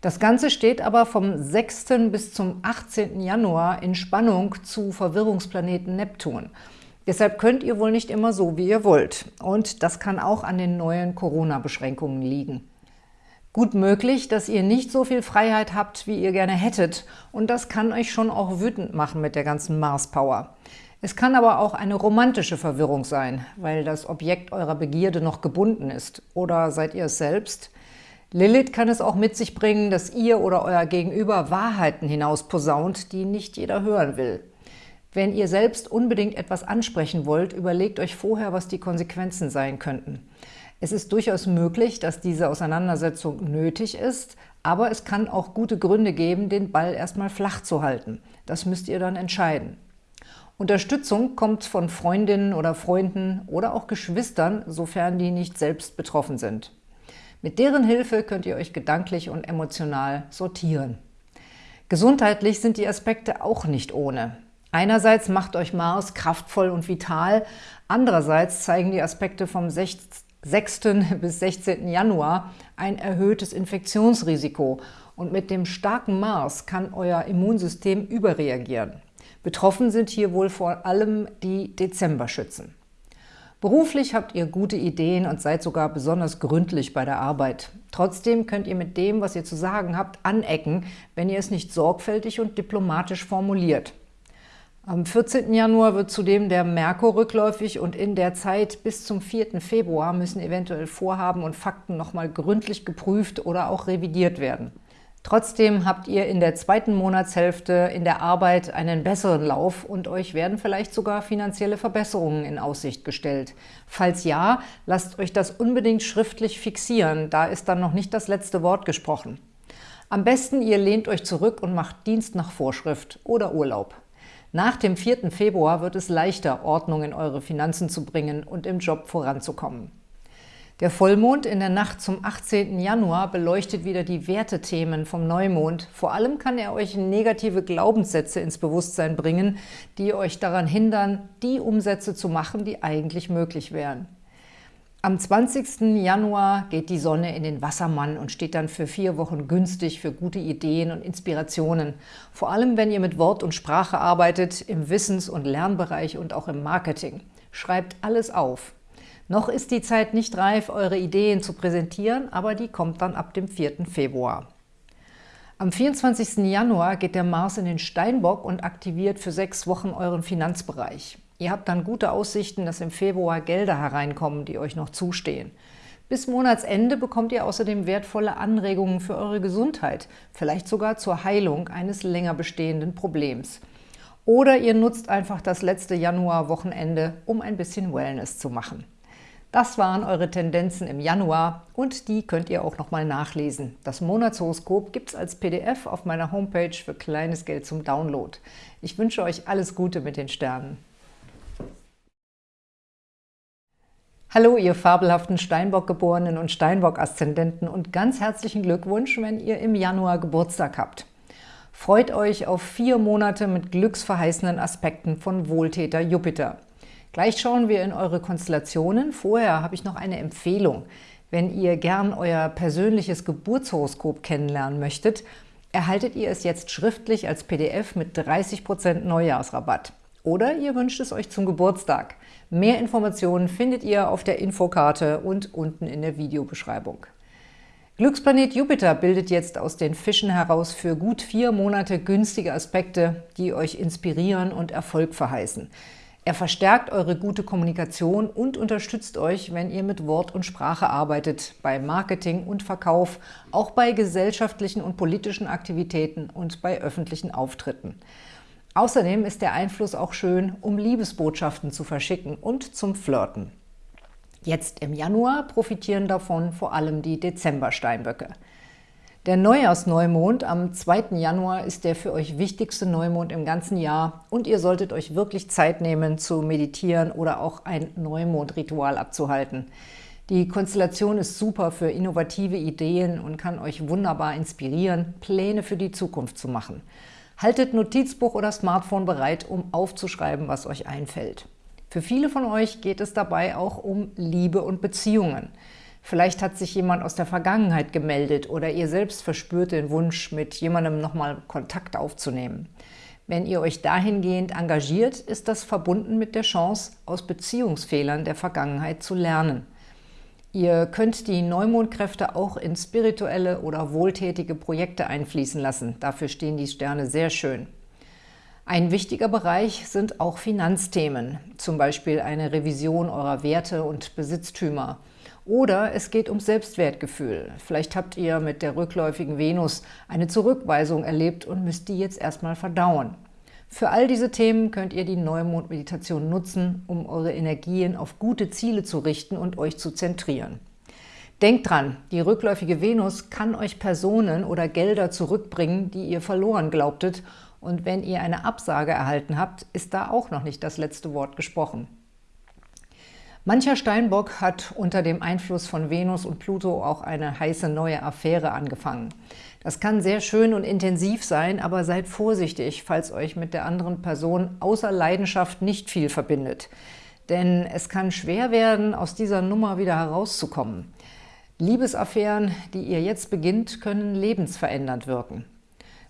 Das Ganze steht aber vom 6. bis zum 18. Januar in Spannung zu Verwirrungsplaneten Neptun – Deshalb könnt ihr wohl nicht immer so, wie ihr wollt. Und das kann auch an den neuen Corona-Beschränkungen liegen. Gut möglich, dass ihr nicht so viel Freiheit habt, wie ihr gerne hättet. Und das kann euch schon auch wütend machen mit der ganzen Mars-Power. Es kann aber auch eine romantische Verwirrung sein, weil das Objekt eurer Begierde noch gebunden ist. Oder seid ihr es selbst? Lilith kann es auch mit sich bringen, dass ihr oder euer Gegenüber Wahrheiten hinausposaunt, die nicht jeder hören will. Wenn ihr selbst unbedingt etwas ansprechen wollt, überlegt euch vorher, was die Konsequenzen sein könnten. Es ist durchaus möglich, dass diese Auseinandersetzung nötig ist, aber es kann auch gute Gründe geben, den Ball erstmal flach zu halten. Das müsst ihr dann entscheiden. Unterstützung kommt von Freundinnen oder Freunden oder auch Geschwistern, sofern die nicht selbst betroffen sind. Mit deren Hilfe könnt ihr euch gedanklich und emotional sortieren. Gesundheitlich sind die Aspekte auch nicht ohne. Einerseits macht euch Mars kraftvoll und vital, andererseits zeigen die Aspekte vom 6. bis 16. Januar ein erhöhtes Infektionsrisiko und mit dem starken Mars kann euer Immunsystem überreagieren. Betroffen sind hier wohl vor allem die Dezemberschützen. Beruflich habt ihr gute Ideen und seid sogar besonders gründlich bei der Arbeit. Trotzdem könnt ihr mit dem, was ihr zu sagen habt, anecken, wenn ihr es nicht sorgfältig und diplomatisch formuliert. Am 14. Januar wird zudem der Merkur rückläufig und in der Zeit bis zum 4. Februar müssen eventuell Vorhaben und Fakten nochmal gründlich geprüft oder auch revidiert werden. Trotzdem habt ihr in der zweiten Monatshälfte in der Arbeit einen besseren Lauf und euch werden vielleicht sogar finanzielle Verbesserungen in Aussicht gestellt. Falls ja, lasst euch das unbedingt schriftlich fixieren, da ist dann noch nicht das letzte Wort gesprochen. Am besten ihr lehnt euch zurück und macht Dienst nach Vorschrift oder Urlaub. Nach dem 4. Februar wird es leichter, Ordnung in eure Finanzen zu bringen und im Job voranzukommen. Der Vollmond in der Nacht zum 18. Januar beleuchtet wieder die Wertethemen vom Neumond. Vor allem kann er euch negative Glaubenssätze ins Bewusstsein bringen, die euch daran hindern, die Umsätze zu machen, die eigentlich möglich wären. Am 20. Januar geht die Sonne in den Wassermann und steht dann für vier Wochen günstig für gute Ideen und Inspirationen. Vor allem, wenn ihr mit Wort und Sprache arbeitet, im Wissens- und Lernbereich und auch im Marketing. Schreibt alles auf. Noch ist die Zeit nicht reif, eure Ideen zu präsentieren, aber die kommt dann ab dem 4. Februar. Am 24. Januar geht der Mars in den Steinbock und aktiviert für sechs Wochen euren Finanzbereich. Ihr habt dann gute Aussichten, dass im Februar Gelder hereinkommen, die euch noch zustehen. Bis Monatsende bekommt ihr außerdem wertvolle Anregungen für eure Gesundheit, vielleicht sogar zur Heilung eines länger bestehenden Problems. Oder ihr nutzt einfach das letzte Januar-Wochenende, um ein bisschen Wellness zu machen. Das waren eure Tendenzen im Januar und die könnt ihr auch nochmal nachlesen. Das Monatshoroskop gibt es als PDF auf meiner Homepage für kleines Geld zum Download. Ich wünsche euch alles Gute mit den Sternen. Hallo, ihr fabelhaften Steinbock-Geborenen und Steinbock-Aszendenten und ganz herzlichen Glückwunsch, wenn ihr im Januar Geburtstag habt. Freut euch auf vier Monate mit glücksverheißenden Aspekten von Wohltäter Jupiter. Gleich schauen wir in eure Konstellationen. Vorher habe ich noch eine Empfehlung. Wenn ihr gern euer persönliches Geburtshoroskop kennenlernen möchtet, erhaltet ihr es jetzt schriftlich als PDF mit 30% Neujahrsrabatt. Oder ihr wünscht es euch zum Geburtstag. Mehr Informationen findet ihr auf der Infokarte und unten in der Videobeschreibung. Glücksplanet Jupiter bildet jetzt aus den Fischen heraus für gut vier Monate günstige Aspekte, die euch inspirieren und Erfolg verheißen. Er verstärkt eure gute Kommunikation und unterstützt euch, wenn ihr mit Wort und Sprache arbeitet, bei Marketing und Verkauf, auch bei gesellschaftlichen und politischen Aktivitäten und bei öffentlichen Auftritten. Außerdem ist der Einfluss auch schön, um Liebesbotschaften zu verschicken und zum Flirten. Jetzt im Januar profitieren davon vor allem die Dezember-Steinböcke. Der Neujahrsneumond am 2. Januar ist der für euch wichtigste Neumond im ganzen Jahr und ihr solltet euch wirklich Zeit nehmen, zu meditieren oder auch ein Neumondritual abzuhalten. Die Konstellation ist super für innovative Ideen und kann euch wunderbar inspirieren, Pläne für die Zukunft zu machen. Haltet Notizbuch oder Smartphone bereit, um aufzuschreiben, was euch einfällt. Für viele von euch geht es dabei auch um Liebe und Beziehungen. Vielleicht hat sich jemand aus der Vergangenheit gemeldet oder ihr selbst verspürt den Wunsch, mit jemandem nochmal Kontakt aufzunehmen. Wenn ihr euch dahingehend engagiert, ist das verbunden mit der Chance, aus Beziehungsfehlern der Vergangenheit zu lernen. Ihr könnt die Neumondkräfte auch in spirituelle oder wohltätige Projekte einfließen lassen. Dafür stehen die Sterne sehr schön. Ein wichtiger Bereich sind auch Finanzthemen, zum Beispiel eine Revision eurer Werte und Besitztümer. Oder es geht um Selbstwertgefühl. Vielleicht habt ihr mit der rückläufigen Venus eine Zurückweisung erlebt und müsst die jetzt erstmal verdauen. Für all diese Themen könnt ihr die Neumond-Meditation nutzen, um eure Energien auf gute Ziele zu richten und euch zu zentrieren. Denkt dran, die rückläufige Venus kann euch Personen oder Gelder zurückbringen, die ihr verloren glaubtet und wenn ihr eine Absage erhalten habt, ist da auch noch nicht das letzte Wort gesprochen. Mancher Steinbock hat unter dem Einfluss von Venus und Pluto auch eine heiße neue Affäre angefangen. Das kann sehr schön und intensiv sein, aber seid vorsichtig, falls euch mit der anderen Person außer Leidenschaft nicht viel verbindet. Denn es kann schwer werden, aus dieser Nummer wieder herauszukommen. Liebesaffären, die ihr jetzt beginnt, können lebensverändernd wirken.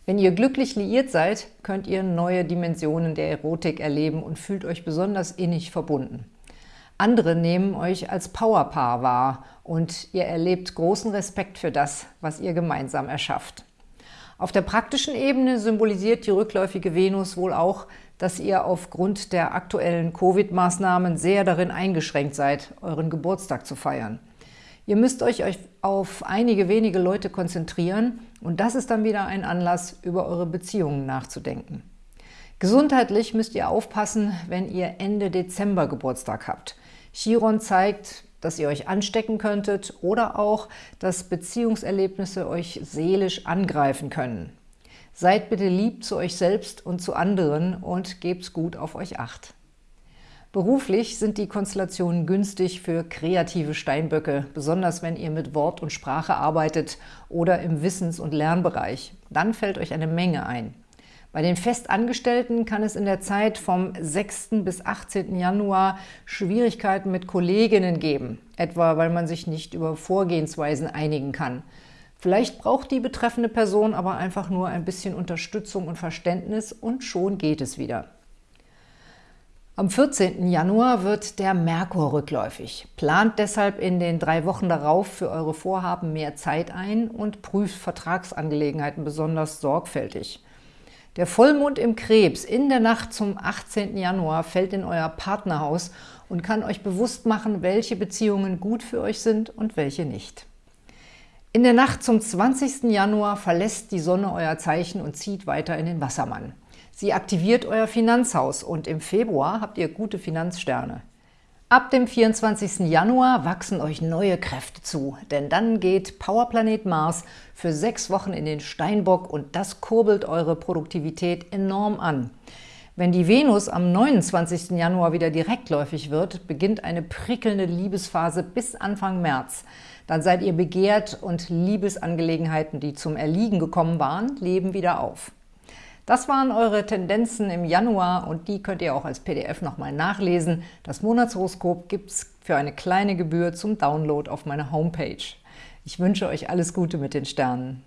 Wenn ihr glücklich liiert seid, könnt ihr neue Dimensionen der Erotik erleben und fühlt euch besonders innig verbunden. Andere nehmen euch als Powerpaar wahr und ihr erlebt großen Respekt für das, was ihr gemeinsam erschafft. Auf der praktischen Ebene symbolisiert die rückläufige Venus wohl auch, dass ihr aufgrund der aktuellen Covid-Maßnahmen sehr darin eingeschränkt seid, euren Geburtstag zu feiern. Ihr müsst euch auf einige wenige Leute konzentrieren und das ist dann wieder ein Anlass, über eure Beziehungen nachzudenken. Gesundheitlich müsst ihr aufpassen, wenn ihr Ende Dezember Geburtstag habt. Chiron zeigt, dass ihr euch anstecken könntet oder auch, dass Beziehungserlebnisse euch seelisch angreifen können. Seid bitte lieb zu euch selbst und zu anderen und gebt gut auf euch Acht. Beruflich sind die Konstellationen günstig für kreative Steinböcke, besonders wenn ihr mit Wort und Sprache arbeitet oder im Wissens- und Lernbereich. Dann fällt euch eine Menge ein. Bei den Festangestellten kann es in der Zeit vom 6. bis 18. Januar Schwierigkeiten mit Kolleginnen geben, etwa weil man sich nicht über Vorgehensweisen einigen kann. Vielleicht braucht die betreffende Person aber einfach nur ein bisschen Unterstützung und Verständnis und schon geht es wieder. Am 14. Januar wird der Merkur rückläufig. Plant deshalb in den drei Wochen darauf für eure Vorhaben mehr Zeit ein und prüft Vertragsangelegenheiten besonders sorgfältig. Der Vollmond im Krebs in der Nacht zum 18. Januar fällt in euer Partnerhaus und kann euch bewusst machen, welche Beziehungen gut für euch sind und welche nicht. In der Nacht zum 20. Januar verlässt die Sonne euer Zeichen und zieht weiter in den Wassermann. Sie aktiviert euer Finanzhaus und im Februar habt ihr gute Finanzsterne. Ab dem 24. Januar wachsen euch neue Kräfte zu, denn dann geht Powerplanet Mars für sechs Wochen in den Steinbock und das kurbelt eure Produktivität enorm an. Wenn die Venus am 29. Januar wieder direktläufig wird, beginnt eine prickelnde Liebesphase bis Anfang März. Dann seid ihr begehrt und Liebesangelegenheiten, die zum Erliegen gekommen waren, leben wieder auf. Das waren eure Tendenzen im Januar und die könnt ihr auch als PDF nochmal nachlesen. Das Monatshoroskop gibt es für eine kleine Gebühr zum Download auf meiner Homepage. Ich wünsche euch alles Gute mit den Sternen.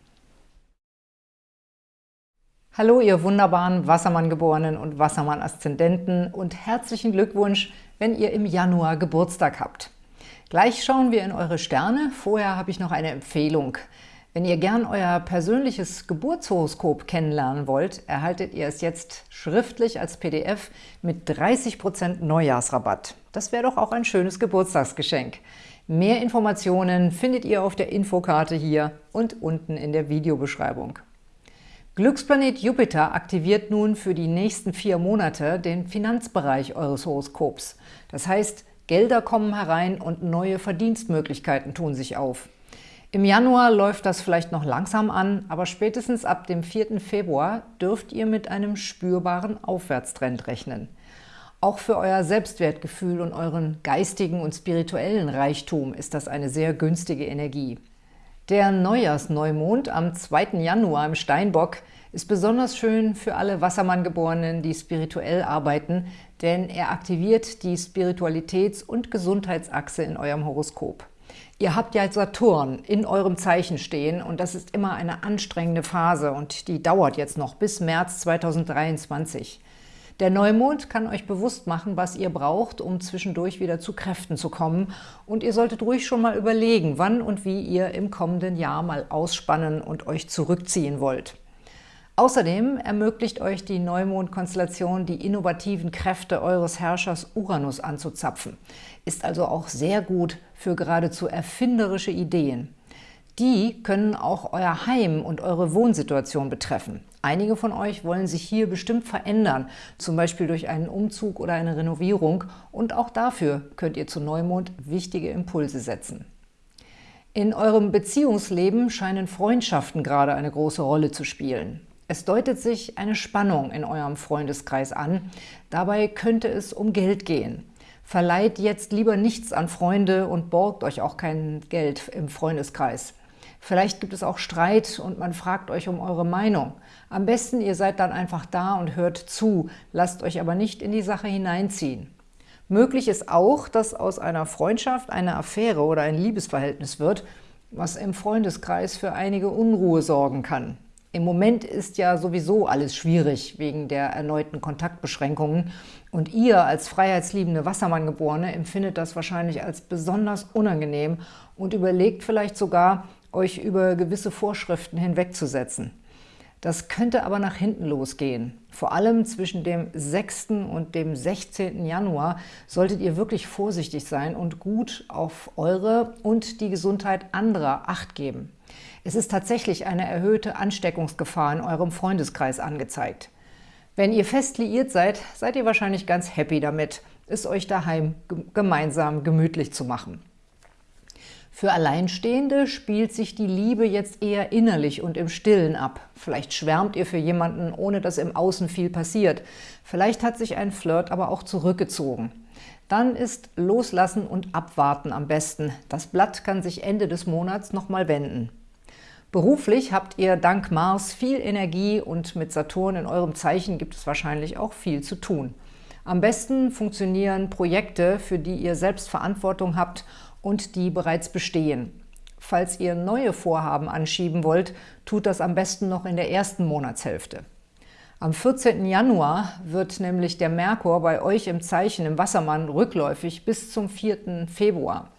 Hallo, ihr wunderbaren Wassermann-Geborenen und Wassermann-Aszendenten und herzlichen Glückwunsch, wenn ihr im Januar Geburtstag habt. Gleich schauen wir in eure Sterne. Vorher habe ich noch eine Empfehlung. Wenn ihr gern euer persönliches Geburtshoroskop kennenlernen wollt, erhaltet ihr es jetzt schriftlich als PDF mit 30% Neujahrsrabatt. Das wäre doch auch ein schönes Geburtstagsgeschenk. Mehr Informationen findet ihr auf der Infokarte hier und unten in der Videobeschreibung. Glücksplanet Jupiter aktiviert nun für die nächsten vier Monate den Finanzbereich eures Horoskops. Das heißt, Gelder kommen herein und neue Verdienstmöglichkeiten tun sich auf. Im Januar läuft das vielleicht noch langsam an, aber spätestens ab dem 4. Februar dürft ihr mit einem spürbaren Aufwärtstrend rechnen. Auch für euer Selbstwertgefühl und euren geistigen und spirituellen Reichtum ist das eine sehr günstige Energie. Der Neujahrsneumond am 2. Januar im Steinbock ist besonders schön für alle Wassermanngeborenen, die spirituell arbeiten, denn er aktiviert die Spiritualitäts- und Gesundheitsachse in eurem Horoskop. Ihr habt ja Saturn in eurem Zeichen stehen und das ist immer eine anstrengende Phase und die dauert jetzt noch bis März 2023. Der Neumond kann euch bewusst machen, was ihr braucht, um zwischendurch wieder zu Kräften zu kommen. Und ihr solltet ruhig schon mal überlegen, wann und wie ihr im kommenden Jahr mal ausspannen und euch zurückziehen wollt. Außerdem ermöglicht euch die Neumond-Konstellation, die innovativen Kräfte eures Herrschers Uranus anzuzapfen. Ist also auch sehr gut für geradezu erfinderische Ideen. Die können auch euer Heim und eure Wohnsituation betreffen. Einige von euch wollen sich hier bestimmt verändern, zum Beispiel durch einen Umzug oder eine Renovierung und auch dafür könnt ihr zu Neumond wichtige Impulse setzen. In eurem Beziehungsleben scheinen Freundschaften gerade eine große Rolle zu spielen. Es deutet sich eine Spannung in eurem Freundeskreis an. Dabei könnte es um Geld gehen. Verleiht jetzt lieber nichts an Freunde und borgt euch auch kein Geld im Freundeskreis. Vielleicht gibt es auch Streit und man fragt euch um eure Meinung. Am besten, ihr seid dann einfach da und hört zu, lasst euch aber nicht in die Sache hineinziehen. Möglich ist auch, dass aus einer Freundschaft eine Affäre oder ein Liebesverhältnis wird, was im Freundeskreis für einige Unruhe sorgen kann. Im Moment ist ja sowieso alles schwierig wegen der erneuten Kontaktbeschränkungen und ihr als freiheitsliebende Wassermanngeborene empfindet das wahrscheinlich als besonders unangenehm und überlegt vielleicht sogar, euch über gewisse Vorschriften hinwegzusetzen. Das könnte aber nach hinten losgehen. Vor allem zwischen dem 6. und dem 16. Januar solltet ihr wirklich vorsichtig sein und gut auf eure und die Gesundheit anderer Acht geben. Es ist tatsächlich eine erhöhte Ansteckungsgefahr in eurem Freundeskreis angezeigt. Wenn ihr fest liiert seid, seid ihr wahrscheinlich ganz happy damit, es euch daheim gemeinsam gemütlich zu machen. Für Alleinstehende spielt sich die Liebe jetzt eher innerlich und im Stillen ab. Vielleicht schwärmt ihr für jemanden, ohne dass im Außen viel passiert. Vielleicht hat sich ein Flirt aber auch zurückgezogen. Dann ist Loslassen und Abwarten am besten. Das Blatt kann sich Ende des Monats nochmal wenden. Beruflich habt ihr dank Mars viel Energie und mit Saturn in eurem Zeichen gibt es wahrscheinlich auch viel zu tun. Am besten funktionieren Projekte, für die ihr selbst Verantwortung habt und die bereits bestehen. Falls ihr neue Vorhaben anschieben wollt, tut das am besten noch in der ersten Monatshälfte. Am 14. Januar wird nämlich der Merkur bei euch im Zeichen im Wassermann rückläufig bis zum 4. Februar.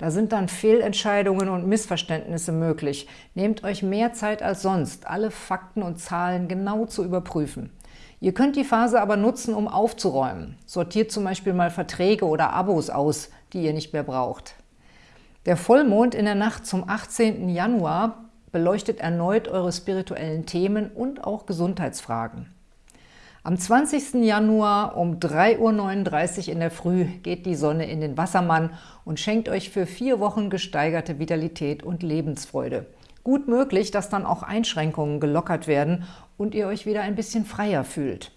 Da sind dann Fehlentscheidungen und Missverständnisse möglich. Nehmt euch mehr Zeit als sonst, alle Fakten und Zahlen genau zu überprüfen. Ihr könnt die Phase aber nutzen, um aufzuräumen. Sortiert zum Beispiel mal Verträge oder Abos aus, die ihr nicht mehr braucht. Der Vollmond in der Nacht zum 18. Januar beleuchtet erneut eure spirituellen Themen und auch Gesundheitsfragen. Am 20. Januar um 3.39 Uhr in der Früh geht die Sonne in den Wassermann und schenkt euch für vier Wochen gesteigerte Vitalität und Lebensfreude. Gut möglich, dass dann auch Einschränkungen gelockert werden und ihr euch wieder ein bisschen freier fühlt.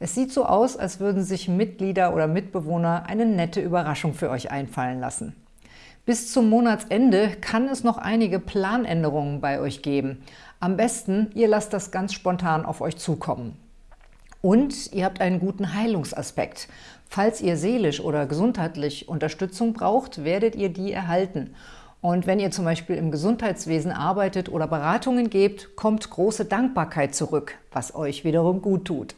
Es sieht so aus, als würden sich Mitglieder oder Mitbewohner eine nette Überraschung für euch einfallen lassen. Bis zum Monatsende kann es noch einige Planänderungen bei euch geben. Am besten, ihr lasst das ganz spontan auf euch zukommen. Und ihr habt einen guten Heilungsaspekt. Falls ihr seelisch oder gesundheitlich Unterstützung braucht, werdet ihr die erhalten. Und wenn ihr zum Beispiel im Gesundheitswesen arbeitet oder Beratungen gebt, kommt große Dankbarkeit zurück, was euch wiederum gut tut.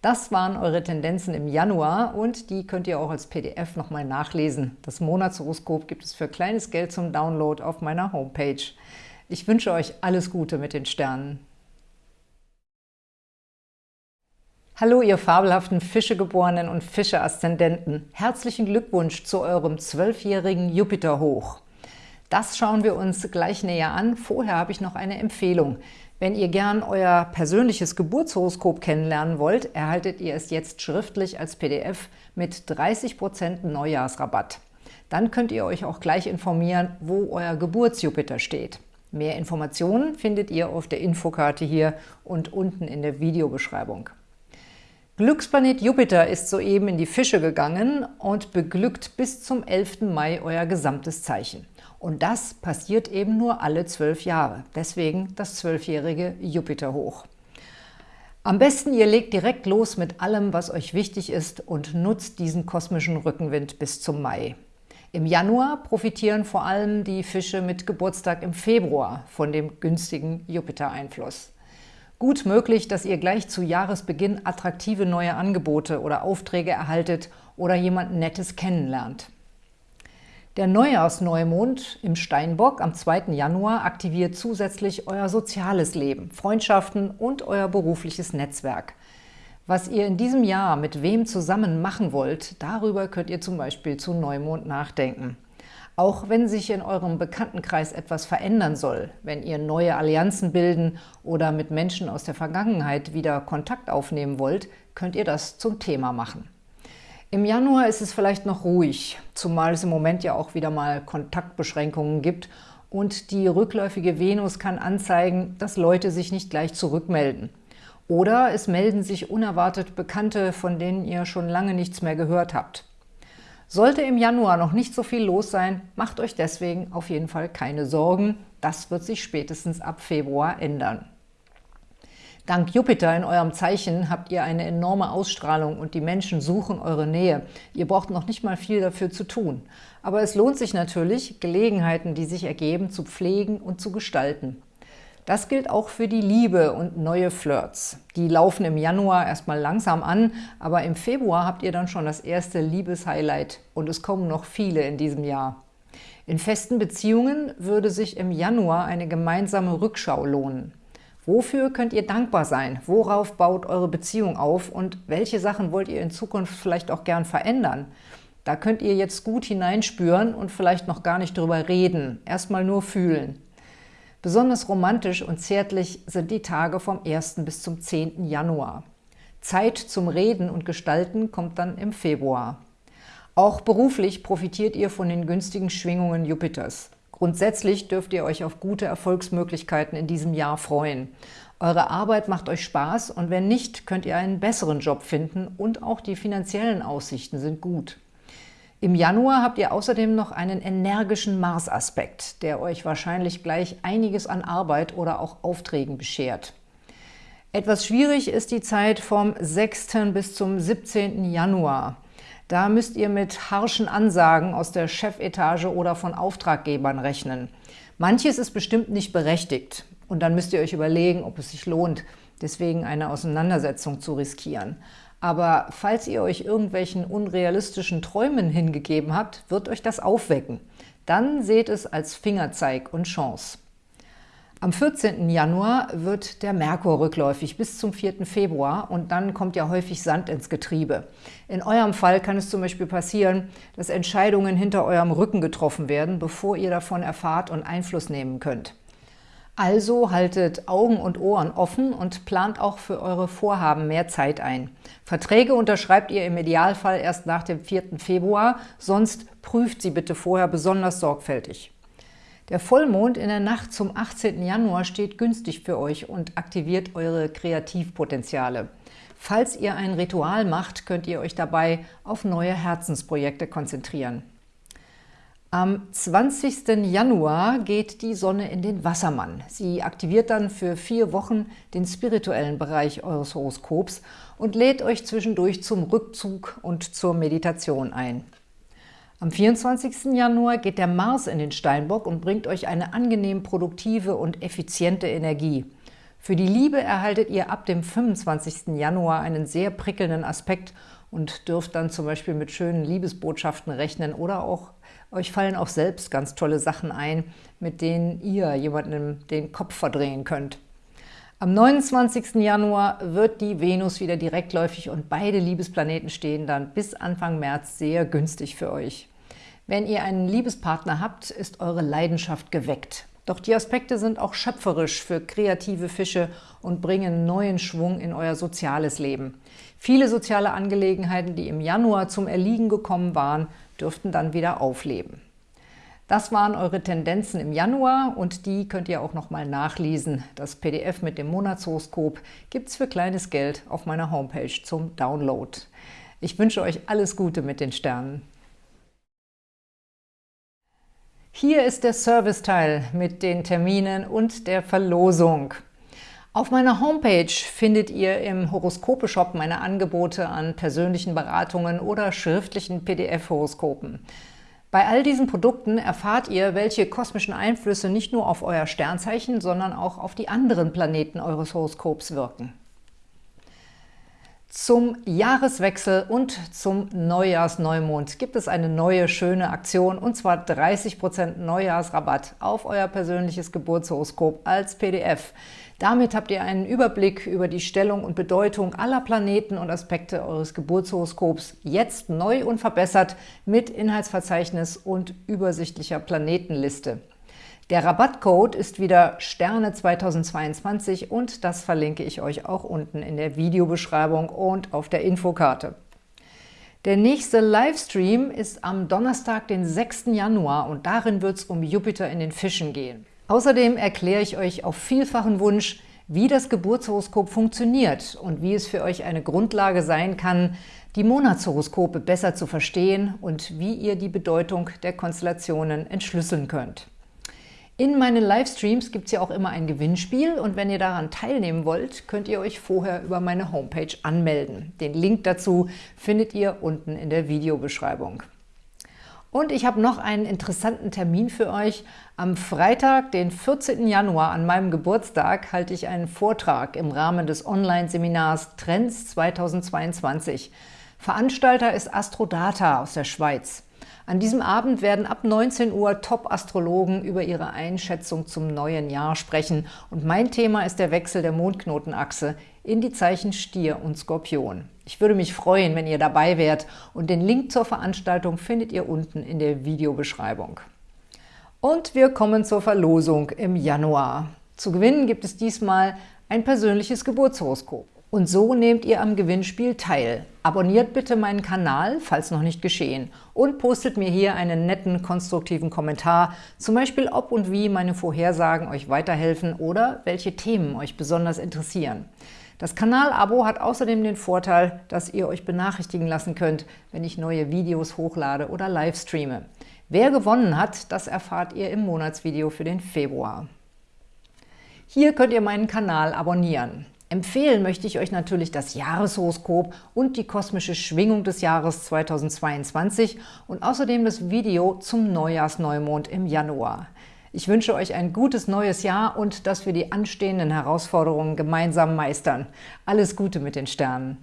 Das waren eure Tendenzen im Januar und die könnt ihr auch als PDF nochmal nachlesen. Das Monatshoroskop gibt es für kleines Geld zum Download auf meiner Homepage. Ich wünsche euch alles Gute mit den Sternen. Hallo, ihr fabelhaften Fischegeborenen und Fische-Aszendenten. Herzlichen Glückwunsch zu eurem zwölfjährigen Jupiter-Hoch. Das schauen wir uns gleich näher an. Vorher habe ich noch eine Empfehlung. Wenn ihr gern euer persönliches Geburtshoroskop kennenlernen wollt, erhaltet ihr es jetzt schriftlich als PDF mit 30% Neujahrsrabatt. Dann könnt ihr euch auch gleich informieren, wo euer Geburtsjupiter steht. Mehr Informationen findet ihr auf der Infokarte hier und unten in der Videobeschreibung. Glücksplanet Jupiter ist soeben in die Fische gegangen und beglückt bis zum 11. Mai euer gesamtes Zeichen. Und das passiert eben nur alle zwölf Jahre. Deswegen das zwölfjährige Jupiter-Hoch. Am besten ihr legt direkt los mit allem, was euch wichtig ist und nutzt diesen kosmischen Rückenwind bis zum Mai. Im Januar profitieren vor allem die Fische mit Geburtstag im Februar von dem günstigen Jupiter-Einfluss. Gut möglich, dass ihr gleich zu Jahresbeginn attraktive neue Angebote oder Aufträge erhaltet oder jemand Nettes kennenlernt. Der Neujahrsneumond im Steinbock am 2. Januar aktiviert zusätzlich euer soziales Leben, Freundschaften und euer berufliches Netzwerk. Was ihr in diesem Jahr mit wem zusammen machen wollt, darüber könnt ihr zum Beispiel zu Neumond nachdenken. Auch wenn sich in eurem Bekanntenkreis etwas verändern soll, wenn ihr neue Allianzen bilden oder mit Menschen aus der Vergangenheit wieder Kontakt aufnehmen wollt, könnt ihr das zum Thema machen. Im Januar ist es vielleicht noch ruhig, zumal es im Moment ja auch wieder mal Kontaktbeschränkungen gibt und die rückläufige Venus kann anzeigen, dass Leute sich nicht gleich zurückmelden. Oder es melden sich unerwartet Bekannte, von denen ihr schon lange nichts mehr gehört habt. Sollte im Januar noch nicht so viel los sein, macht euch deswegen auf jeden Fall keine Sorgen. Das wird sich spätestens ab Februar ändern. Dank Jupiter in eurem Zeichen habt ihr eine enorme Ausstrahlung und die Menschen suchen eure Nähe. Ihr braucht noch nicht mal viel dafür zu tun. Aber es lohnt sich natürlich, Gelegenheiten, die sich ergeben, zu pflegen und zu gestalten. Das gilt auch für die Liebe und neue Flirts. Die laufen im Januar erstmal langsam an, aber im Februar habt ihr dann schon das erste Liebeshighlight und es kommen noch viele in diesem Jahr. In festen Beziehungen würde sich im Januar eine gemeinsame Rückschau lohnen. Wofür könnt ihr dankbar sein? Worauf baut eure Beziehung auf? Und welche Sachen wollt ihr in Zukunft vielleicht auch gern verändern? Da könnt ihr jetzt gut hineinspüren und vielleicht noch gar nicht drüber reden, erstmal nur fühlen. Besonders romantisch und zärtlich sind die Tage vom 1. bis zum 10. Januar. Zeit zum Reden und Gestalten kommt dann im Februar. Auch beruflich profitiert ihr von den günstigen Schwingungen Jupiters. Grundsätzlich dürft ihr euch auf gute Erfolgsmöglichkeiten in diesem Jahr freuen. Eure Arbeit macht euch Spaß und wenn nicht, könnt ihr einen besseren Job finden und auch die finanziellen Aussichten sind gut. Im Januar habt ihr außerdem noch einen energischen Mars-Aspekt, der euch wahrscheinlich gleich einiges an Arbeit oder auch Aufträgen beschert. Etwas schwierig ist die Zeit vom 6. bis zum 17. Januar. Da müsst ihr mit harschen Ansagen aus der Chefetage oder von Auftraggebern rechnen. Manches ist bestimmt nicht berechtigt und dann müsst ihr euch überlegen, ob es sich lohnt, deswegen eine Auseinandersetzung zu riskieren. Aber falls ihr euch irgendwelchen unrealistischen Träumen hingegeben habt, wird euch das aufwecken. Dann seht es als Fingerzeig und Chance. Am 14. Januar wird der Merkur rückläufig bis zum 4. Februar und dann kommt ja häufig Sand ins Getriebe. In eurem Fall kann es zum Beispiel passieren, dass Entscheidungen hinter eurem Rücken getroffen werden, bevor ihr davon erfahrt und Einfluss nehmen könnt. Also haltet Augen und Ohren offen und plant auch für eure Vorhaben mehr Zeit ein. Verträge unterschreibt ihr im Idealfall erst nach dem 4. Februar, sonst prüft sie bitte vorher besonders sorgfältig. Der Vollmond in der Nacht zum 18. Januar steht günstig für euch und aktiviert eure Kreativpotenziale. Falls ihr ein Ritual macht, könnt ihr euch dabei auf neue Herzensprojekte konzentrieren. Am 20. Januar geht die Sonne in den Wassermann. Sie aktiviert dann für vier Wochen den spirituellen Bereich eures Horoskops und lädt euch zwischendurch zum Rückzug und zur Meditation ein. Am 24. Januar geht der Mars in den Steinbock und bringt euch eine angenehm produktive und effiziente Energie. Für die Liebe erhaltet ihr ab dem 25. Januar einen sehr prickelnden Aspekt und dürft dann zum Beispiel mit schönen Liebesbotschaften rechnen oder auch euch fallen auch selbst ganz tolle Sachen ein, mit denen ihr jemandem den Kopf verdrehen könnt. Am 29. Januar wird die Venus wieder direktläufig und beide Liebesplaneten stehen dann bis Anfang März sehr günstig für euch. Wenn ihr einen Liebespartner habt, ist eure Leidenschaft geweckt. Doch die Aspekte sind auch schöpferisch für kreative Fische und bringen neuen Schwung in euer soziales Leben. Viele soziale Angelegenheiten, die im Januar zum Erliegen gekommen waren, dürften dann wieder aufleben. Das waren eure Tendenzen im Januar und die könnt ihr auch nochmal nachlesen. Das PDF mit dem Monatshoroskop gibt es für kleines Geld auf meiner Homepage zum Download. Ich wünsche euch alles Gute mit den Sternen. Hier ist der Serviceteil mit den Terminen und der Verlosung. Auf meiner Homepage findet ihr im Horoskope-Shop meine Angebote an persönlichen Beratungen oder schriftlichen PDF-Horoskopen. Bei all diesen Produkten erfahrt ihr, welche kosmischen Einflüsse nicht nur auf euer Sternzeichen, sondern auch auf die anderen Planeten eures Horoskops wirken. Zum Jahreswechsel und zum Neujahrsneumond gibt es eine neue, schöne Aktion und zwar 30% Neujahrsrabatt auf euer persönliches Geburtshoroskop als PDF. Damit habt ihr einen Überblick über die Stellung und Bedeutung aller Planeten und Aspekte eures Geburtshoroskops jetzt neu und verbessert mit Inhaltsverzeichnis und übersichtlicher Planetenliste. Der Rabattcode ist wieder Sterne 2022 und das verlinke ich euch auch unten in der Videobeschreibung und auf der Infokarte. Der nächste Livestream ist am Donnerstag, den 6. Januar und darin wird es um Jupiter in den Fischen gehen. Außerdem erkläre ich euch auf vielfachen Wunsch, wie das Geburtshoroskop funktioniert und wie es für euch eine Grundlage sein kann, die Monatshoroskope besser zu verstehen und wie ihr die Bedeutung der Konstellationen entschlüsseln könnt. In meinen Livestreams gibt es ja auch immer ein Gewinnspiel und wenn ihr daran teilnehmen wollt, könnt ihr euch vorher über meine Homepage anmelden. Den Link dazu findet ihr unten in der Videobeschreibung. Und ich habe noch einen interessanten Termin für euch. Am Freitag, den 14. Januar, an meinem Geburtstag, halte ich einen Vortrag im Rahmen des Online-Seminars Trends 2022. Veranstalter ist Astrodata aus der Schweiz. An diesem Abend werden ab 19 Uhr Top-Astrologen über ihre Einschätzung zum neuen Jahr sprechen. Und mein Thema ist der Wechsel der Mondknotenachse in die Zeichen Stier und Skorpion. Ich würde mich freuen, wenn ihr dabei wärt und den Link zur Veranstaltung findet ihr unten in der Videobeschreibung. Und wir kommen zur Verlosung im Januar. Zu gewinnen gibt es diesmal ein persönliches Geburtshoroskop. Und so nehmt ihr am Gewinnspiel teil. Abonniert bitte meinen Kanal, falls noch nicht geschehen, und postet mir hier einen netten, konstruktiven Kommentar, zum Beispiel ob und wie meine Vorhersagen euch weiterhelfen oder welche Themen euch besonders interessieren. Das Kanalabo hat außerdem den Vorteil, dass ihr euch benachrichtigen lassen könnt, wenn ich neue Videos hochlade oder live streame. Wer gewonnen hat, das erfahrt ihr im Monatsvideo für den Februar. Hier könnt ihr meinen Kanal abonnieren. Empfehlen möchte ich euch natürlich das Jahreshoroskop und die kosmische Schwingung des Jahres 2022 und außerdem das Video zum Neujahrsneumond im Januar. Ich wünsche euch ein gutes neues Jahr und dass wir die anstehenden Herausforderungen gemeinsam meistern. Alles Gute mit den Sternen!